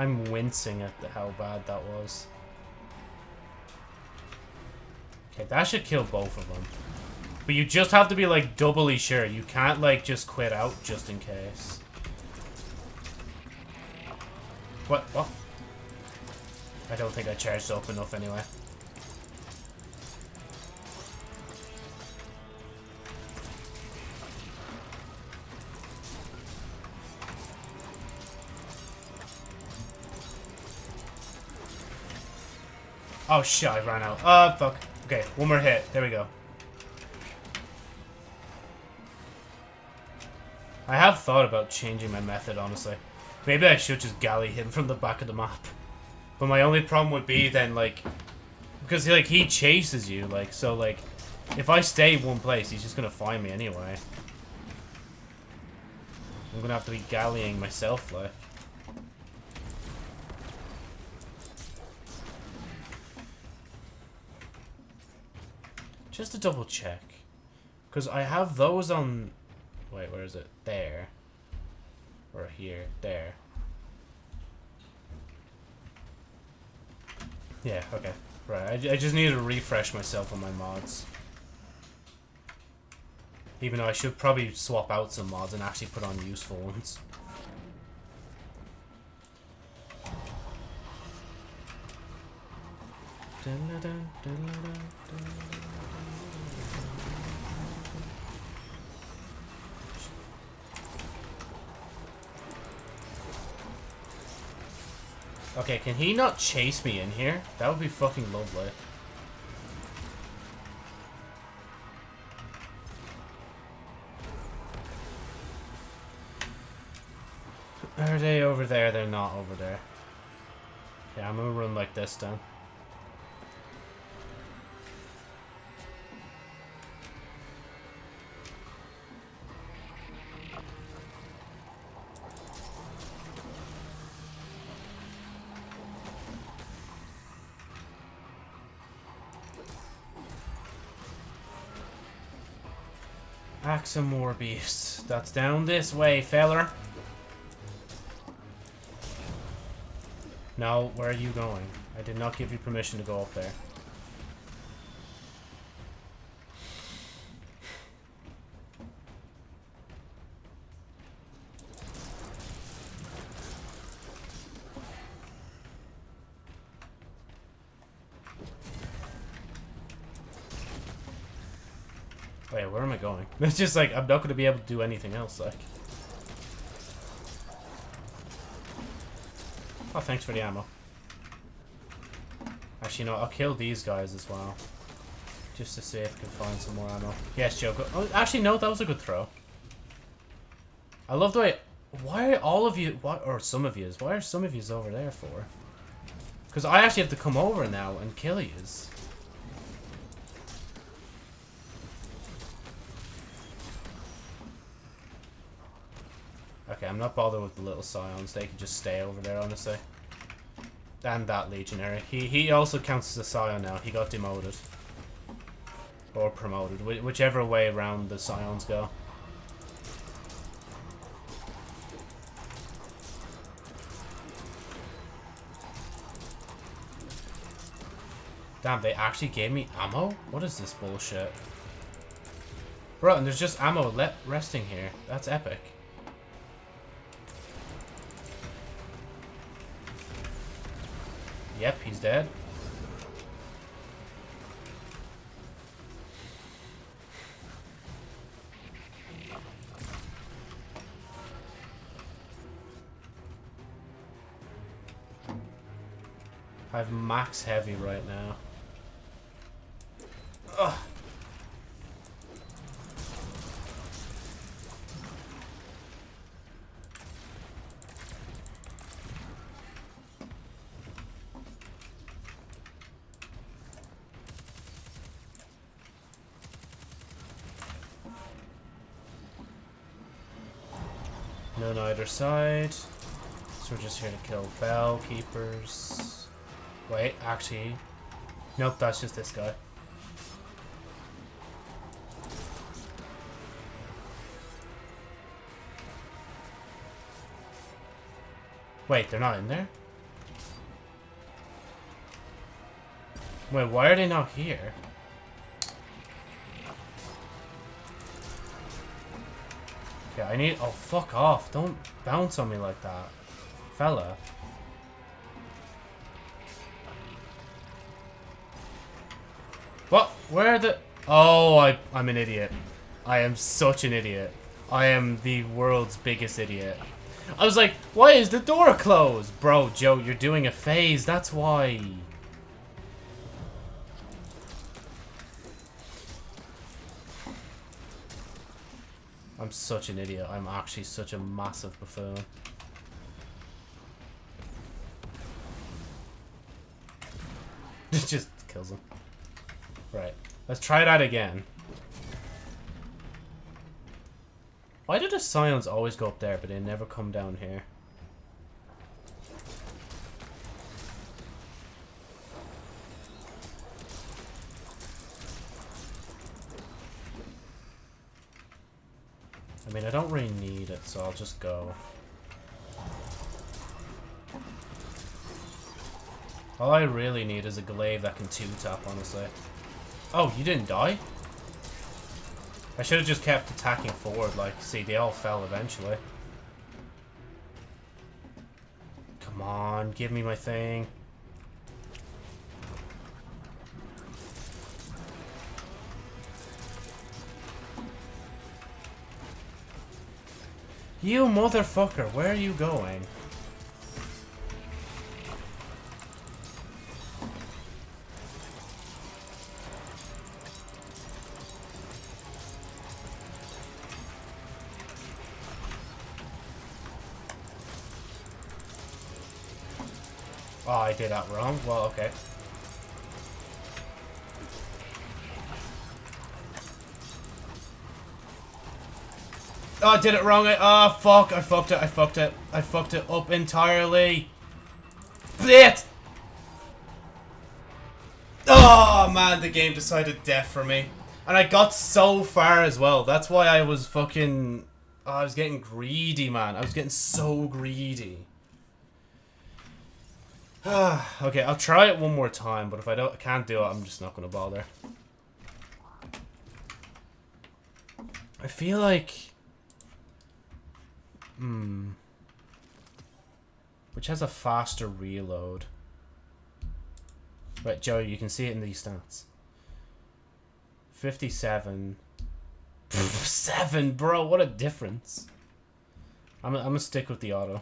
I'm wincing at the, how bad that was. Okay, that should kill both of them. But you just have to be, like, doubly sure. You can't, like, just quit out just in case. What? What? I don't think I charged up enough anyway. Oh shit, I ran out. Oh, fuck. Okay, one more hit. There we go. I have thought about changing my method, honestly. Maybe I should just galley him from the back of the map. But my only problem would be then, like... Because, like, he chases you, like, so, like... If I stay one place, he's just gonna find me anyway. I'm gonna have to be galleying myself, like. Just to double check. Because I have those on... Wait, where is it? There. Or here. There. Yeah, okay. Right, I, I just need to refresh myself on my mods. Even though I should probably swap out some mods and actually put on useful ones. Dun, dun, dun, Okay, can he not chase me in here? That would be fucking lovely. Are they over there? They're not over there. Yeah, I'm gonna run like this then. Pack some more beasts. That's down this way, feller. Now, where are you going? I did not give you permission to go up there. Wait, where am I going? It's just like, I'm not going to be able to do anything else, like. Oh, thanks for the ammo. Actually, no, I'll kill these guys as well. Just to see if I can find some more ammo. Yes, Joe. Oh, actually, no, that was a good throw. I love the way... Why are all of you... What, or some of yous. Why are some of yous over there for? Because I actually have to come over now and kill yous. Okay, I'm not bothered with the little scions. They can just stay over there, honestly. And that legionary. He he also counts as a scion now. He got demoted. Or promoted. Wh whichever way around the scions go. Damn, they actually gave me ammo? What is this bullshit? Bro, and there's just ammo let resting here. That's epic. Yep, he's dead. I have max heavy right now. Ugh. None either side. So we're just here to kill bell keepers. Wait, actually. Nope, that's just this guy. Wait, they're not in there? Wait, why are they not here? Okay, I need- oh, fuck off. Don't bounce on me like that. Fella. What? Where the- Oh, I, I'm an idiot. I am such an idiot. I am the world's biggest idiot. I was like, why is the door closed? Bro, Joe, you're doing a phase, that's why. Such an idiot. I'm actually such a massive buffoon. It just kills him. Right. Let's try that again. Why do the scions always go up there, but they never come down here? I mean, I don't really need it, so I'll just go. All I really need is a glaive that can two-tap, honestly. Oh, you didn't die? I should have just kept attacking forward, like, see, they all fell eventually. Come on, give me my thing. You motherfucker, where are you going? Oh, I did that wrong. Well, okay. Oh, I did it wrong. Oh, fuck. I fucked it. I fucked it. I fucked it up entirely. Blit! Oh, man. The game decided death for me. And I got so far as well. That's why I was fucking... Oh, I was getting greedy, man. I was getting so greedy. okay, I'll try it one more time, but if I don't I can't do it, I'm just not gonna bother. I feel like Hmm. Which has a faster reload. But Joe, you can see it in these stats. 57. Seven, bro, what a difference. I'm, I'm gonna stick with the auto.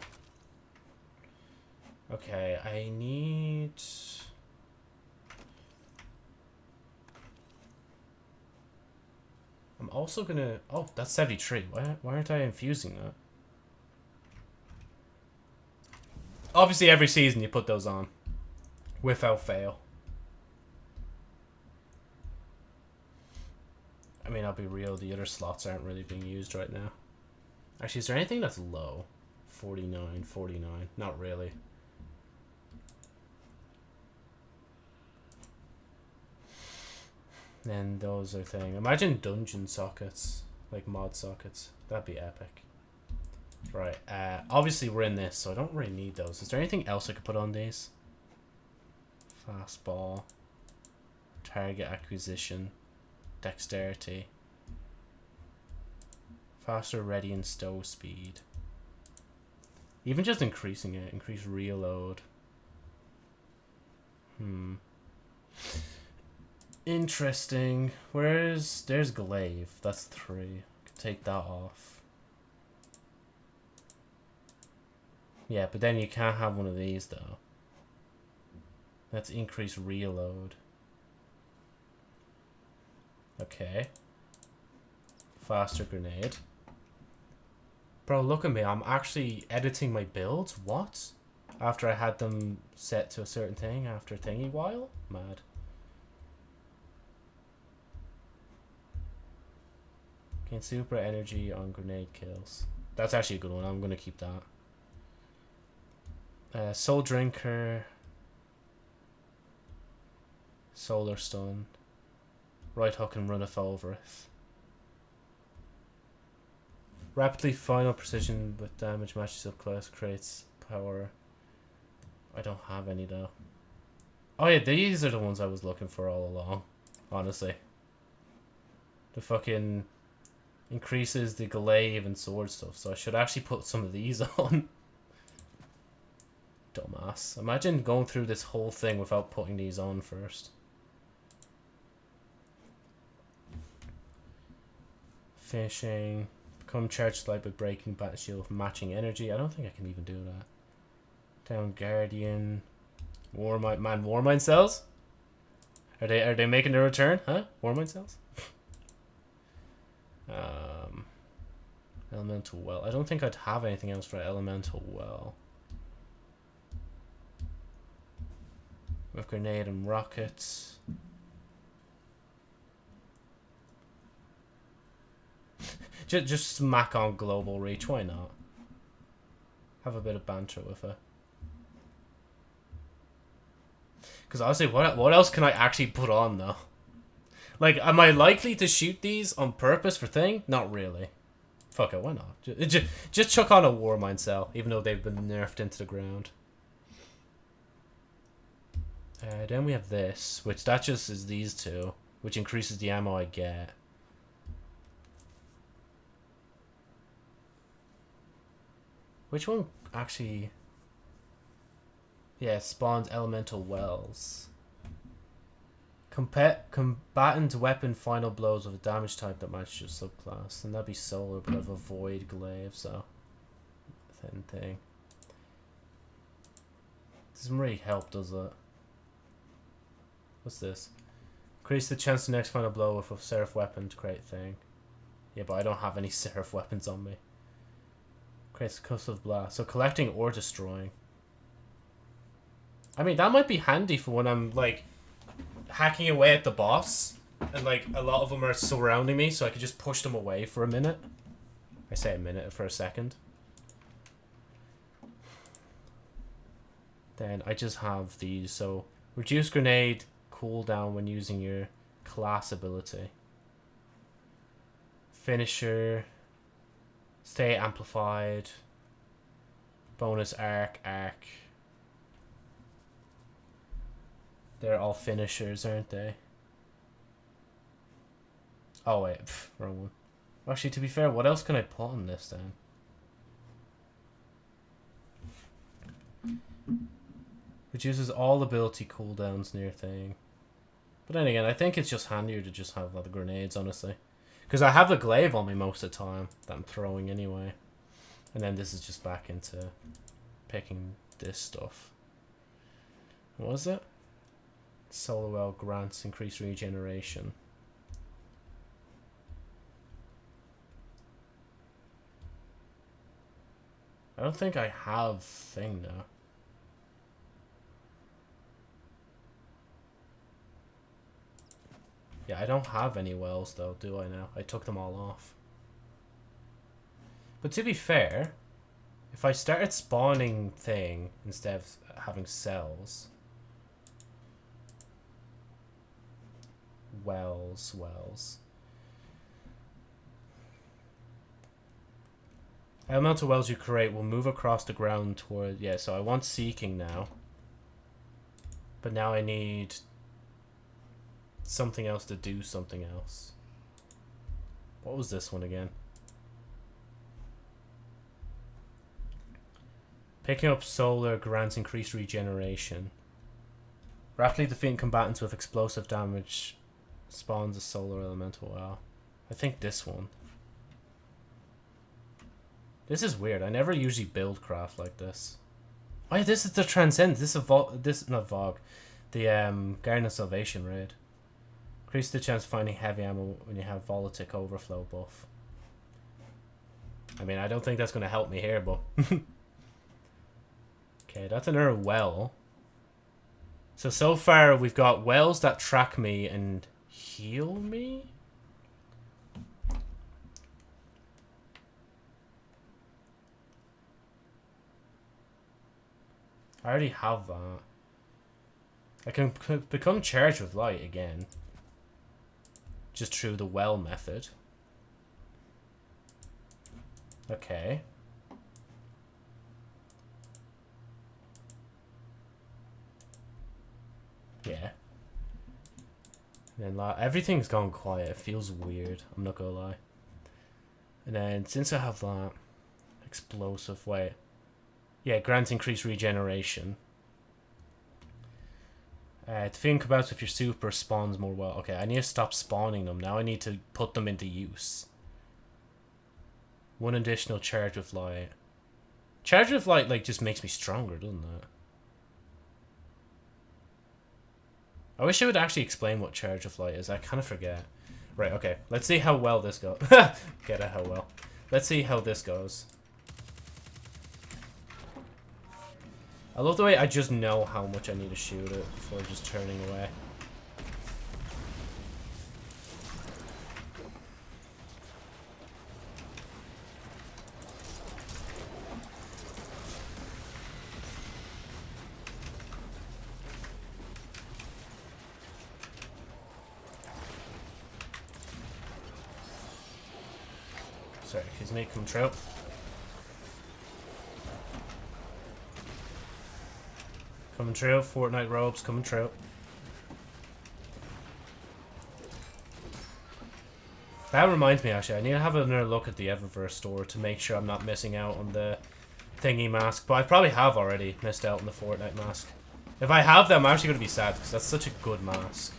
Okay, I need... I'm also gonna... Oh, that's 73. Why, why aren't I infusing that? Obviously, every season you put those on. Without fail. I mean, I'll be real, the other slots aren't really being used right now. Actually, is there anything that's low? 49, 49. Not really. And those are thing. Imagine dungeon sockets, like mod sockets. That'd be epic. Right. Uh, obviously we're in this, so I don't really need those. Is there anything else I could put on these? Fastball. Target acquisition. Dexterity. Faster ready and stow speed. Even just increasing it. Increase reload. Hmm. Interesting. Where's... There's Glaive. That's three. Take that off. Yeah, but then you can't have one of these, though. Let's increase reload. Okay. Faster grenade. Bro, look at me. I'm actually editing my builds. What? After I had them set to a certain thing after a thingy while? Mad. Gain super energy on grenade kills. That's actually a good one. I'm going to keep that. Uh, Soul Drinker. Solar Stun. Right hook and runneth over. Rapidly final precision with damage matches up class creates power. I don't have any though. Oh yeah, these are the ones I was looking for all along. Honestly. The fucking increases the glaive and sword stuff, so I should actually put some of these on. Dumbass. Imagine going through this whole thing without putting these on first. Fishing. Become charged light by breaking bat shield with matching energy. I don't think I can even do that. Down Guardian. Warmind man, Warmind cells? Are they are they making their return? Huh? Warmind cells? um Elemental well. I don't think I'd have anything else for elemental well. With grenade and rockets. just, just smack on global reach. Why not? Have a bit of banter with her. Because honestly, what what else can I actually put on though? Like, am I likely to shoot these on purpose for thing? Not really. Fuck it, why not? Just, just chuck on a war Warmind cell, even though they've been nerfed into the ground. Uh, then we have this, which that just is these two, which increases the ammo I get. Which one actually... Yeah, spawns elemental wells. Compa combatant weapon final blows with a damage type that matches your subclass. And that'd be solar, but I've avoid glaive, so... Thin thing. Doesn't really help, does it? What's this? Increase the chance to next final blow with a seraph weapon to create thing. Yeah, but I don't have any seraph weapons on me. Creates of blast. So collecting or destroying. I mean, that might be handy for when I'm, like, hacking away at the boss. And, like, a lot of them are surrounding me, so I could just push them away for a minute. I say a minute for a second. Then I just have these, so... Reduce grenade cooldown when using your class ability. Finisher. Stay amplified. Bonus arc, arc. They're all finishers, aren't they? Oh wait, pff, wrong one. Actually, to be fair, what else can I put on this then? Reduces all ability cooldowns near thing. But then again, I think it's just handier to just have like, the grenades, honestly. Because I have the glaive on me most of the time that I'm throwing anyway. And then this is just back into picking this stuff. What is it? solar well grants increased regeneration. I don't think I have thing now. Yeah, I don't have any wells though, do I now? I took them all off. But to be fair, if I started spawning thing instead of having cells, wells, wells. Elemental wells you create will move across the ground toward... Yeah, so I want seeking now. But now I need something else to do something else. What was this one again? Picking up solar grants increased regeneration. Rapidly defeating combatants with explosive damage spawns a solar elemental well. I think this one. This is weird. I never usually build craft like this. Oh yeah, this is the Transcend. This is Vo this not Vogue. The um Garden of Salvation raid. Increase the chance of finding heavy ammo when you have Volatic overflow buff. I mean, I don't think that's going to help me here, but... okay, that's another well. So, so far we've got wells that track me and heal me? I already have that. I can become charged with light again just through the well method. Okay. Yeah. And then like everything's gone quiet. It feels weird. I'm not gonna lie. And then since I have that explosive wait. Yeah, grants increased regeneration. Uh, think about if your super spawns more well. Okay, I need to stop spawning them. Now I need to put them into use. One additional charge with light. Charge with light, like, just makes me stronger, doesn't it? I wish I would actually explain what charge of light is. I kind of forget. Right, okay. Let's see how well this goes. Get it, how well. Let's see how this goes. I love the way I just know how much I need to shoot it before just turning away. Sorry, his name come true. Coming true. Fortnite robes coming true. That reminds me, actually, I need to have another look at the Eververse store to make sure I'm not missing out on the thingy mask. But I probably have already missed out on the Fortnite mask. If I have them, I'm actually going to be sad, because that's such a good mask.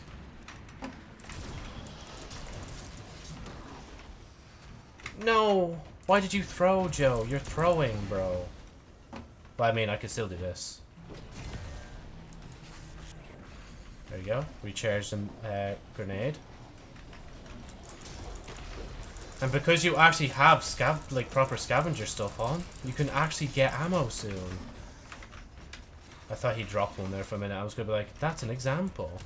No! Why did you throw, Joe? You're throwing, bro. But I mean, I could still do this. There you go. Recharge the uh, grenade. And because you actually have scav like proper scavenger stuff on, you can actually get ammo soon. I thought he dropped one there for a minute. I was gonna be like, that's an example.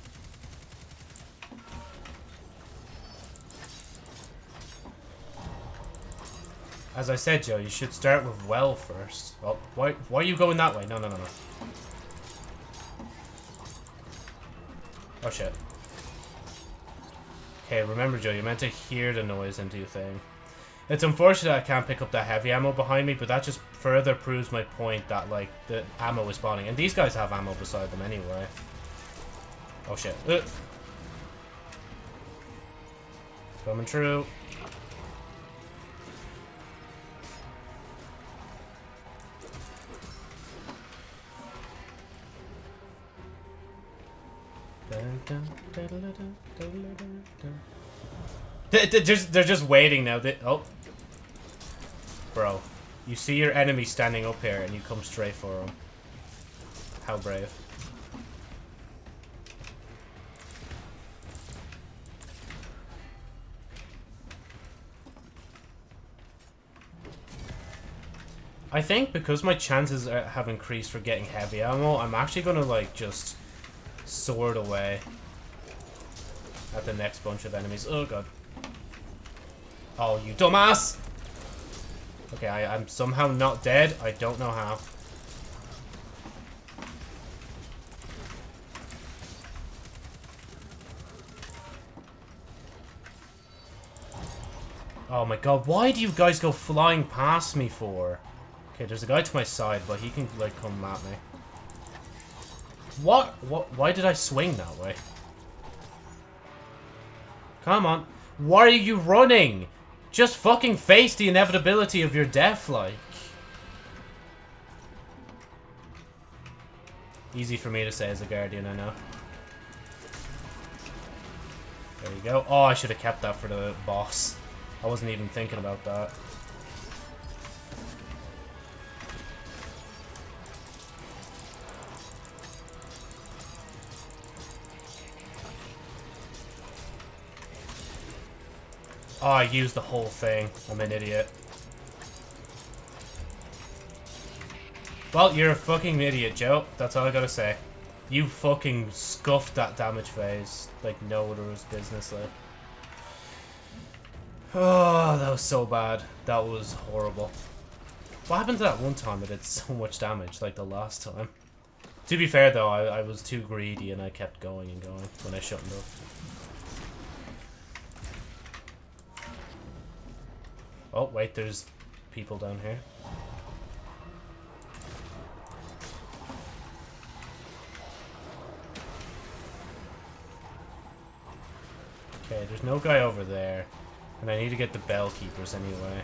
As I said, Joe, you should start with well first. Oh, why, why are you going that way? No, no, no, no. Oh shit. Okay, remember Joe, you're meant to hear the noise and do thing. It's unfortunate I can't pick up that heavy ammo behind me, but that just further proves my point that, like, the ammo is spawning. And these guys have ammo beside them anyway. Oh shit. Uh. Coming true. They're just, they're just waiting now. They, oh. Bro. You see your enemy standing up here and you come straight for him. How brave. I think because my chances are, have increased for getting heavy ammo, I'm actually gonna like just sword away at the next bunch of enemies. Oh god. Oh, you dumbass! Okay, I, I'm somehow not dead. I don't know how. Oh my god, why do you guys go flying past me for? Okay, there's a guy to my side, but he can, like, come at me. What? What? Why did I swing that way? Come on. Why are you running? Just fucking face the inevitability of your death, like. Easy for me to say as a guardian, I know. There you go. Oh, I should have kept that for the boss. I wasn't even thinking about that. Oh, I used the whole thing. I'm an idiot. Well, you're a fucking idiot, Joe. That's all I gotta say. You fucking scuffed that damage phase like no other's business, like. Oh, that was so bad. That was horrible. What happened to that one time it did so much damage, like the last time? To be fair, though, I, I was too greedy and I kept going and going when I shouldn't have. Oh, wait, there's people down here. Okay, there's no guy over there. And I need to get the bell keepers anyway.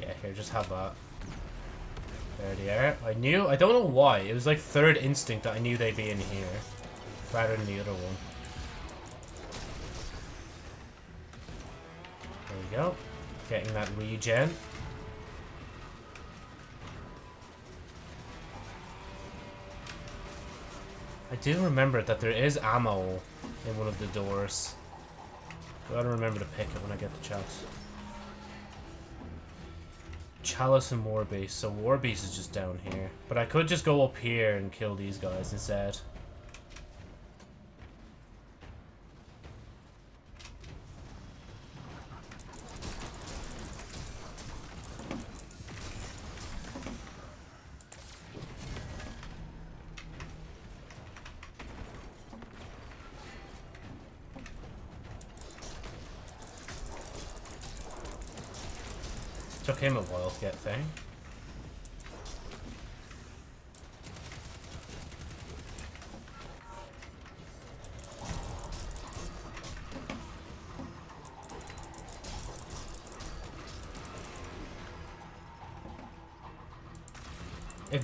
Yeah, here, just have that. There they are. I knew, I don't know why. It was like third instinct that I knew they'd be in here. Rather than the other one. We go. Getting that regen. I do remember that there is ammo in one of the doors. Gotta remember to pick it when I get the chance. Chalice and Warbeast. So Warbeast is just down here. But I could just go up here and kill these guys instead.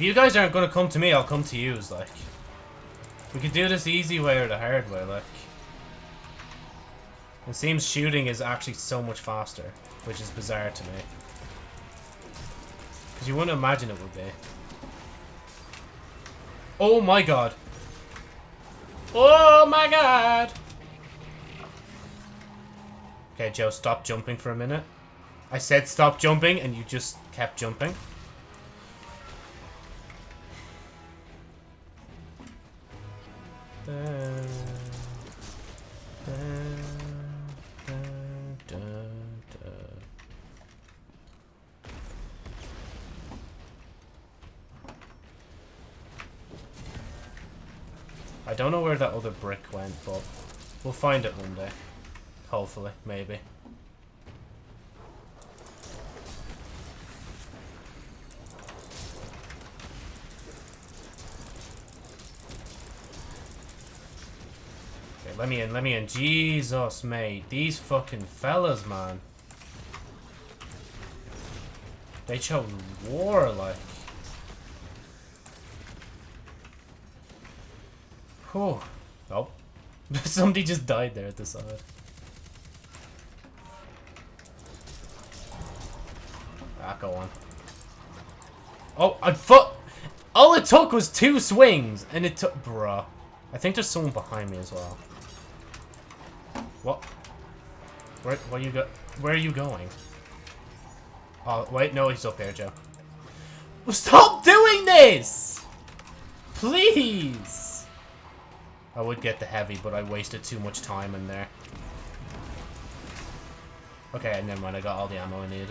You guys aren't gonna come to me, I'll come to yous, like. We could do this easy way or the hard way, like. It seems shooting is actually so much faster, which is bizarre to me. Because you wouldn't imagine it would be. Oh my god. Oh my god! Okay, Joe, stop jumping for a minute. I said stop jumping, and you just kept jumping. Find it one day. Hopefully, maybe. Okay, let me in, let me in. Jesus, mate. These fucking fellas, man. They chose war, like. Whew. Somebody just died there at the side. Ah, go on. Oh, I fu- All it took was two swings, and it took- Bruh. I think there's someone behind me as well. What? Where, where you go? Where are you going? Oh, wait, no, he's up here, Joe. Stop doing this! Please! I would get the heavy, but I wasted too much time in there. Okay, never mind, I got all the ammo I needed.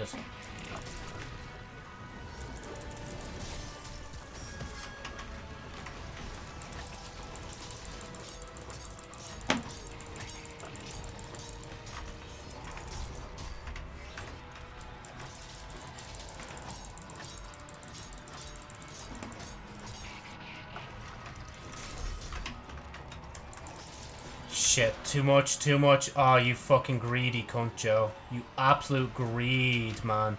Too much, too much. Oh, you fucking greedy cunt, Joe. You absolute greed, man.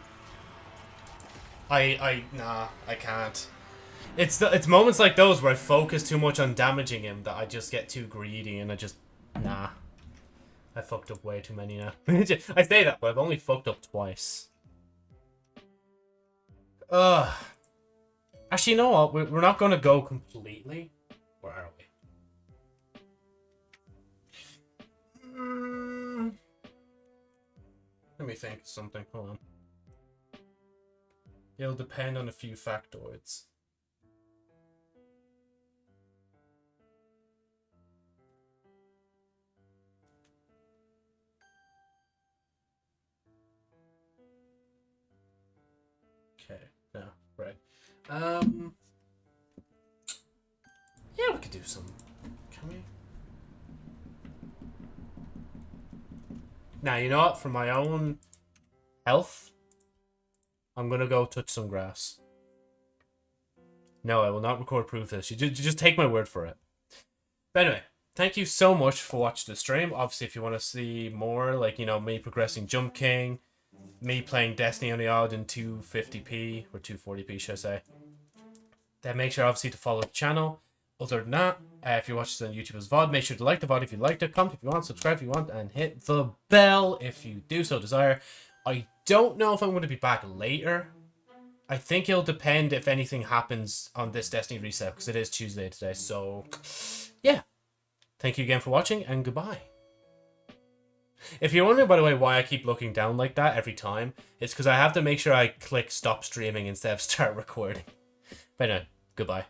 I, I, nah, I can't. It's the, it's moments like those where I focus too much on damaging him that I just get too greedy and I just, nah. I fucked up way too many now. I say that, but I've only fucked up twice. Ugh. Actually, you know what? We're, we're not gonna go completely. Where are we? Let me think of something. Hold on. It'll depend on a few factoids. Okay, no, right. Um, yeah, we could do some. Can we? Now, you know what? For my own health, I'm gonna go touch some grass. No, I will not record proof of this. You just take my word for it. But anyway, thank you so much for watching the stream. Obviously, if you want to see more, like, you know, me progressing Jump King, me playing Destiny on the odd in 250p, or 240p, should I say, then make sure, obviously, to follow the channel. Other than that, uh, if you're watching this on YouTube as VOD, make sure to like the VOD if you liked it, comment if you want, subscribe if you want, and hit the bell if you do so desire. I don't know if I'm going to be back later. I think it'll depend if anything happens on this Destiny reset, because it is Tuesday today, so yeah. Thank you again for watching, and goodbye. If you're wondering, by the way, why I keep looking down like that every time, it's because I have to make sure I click stop streaming instead of start recording. But anyway, goodbye.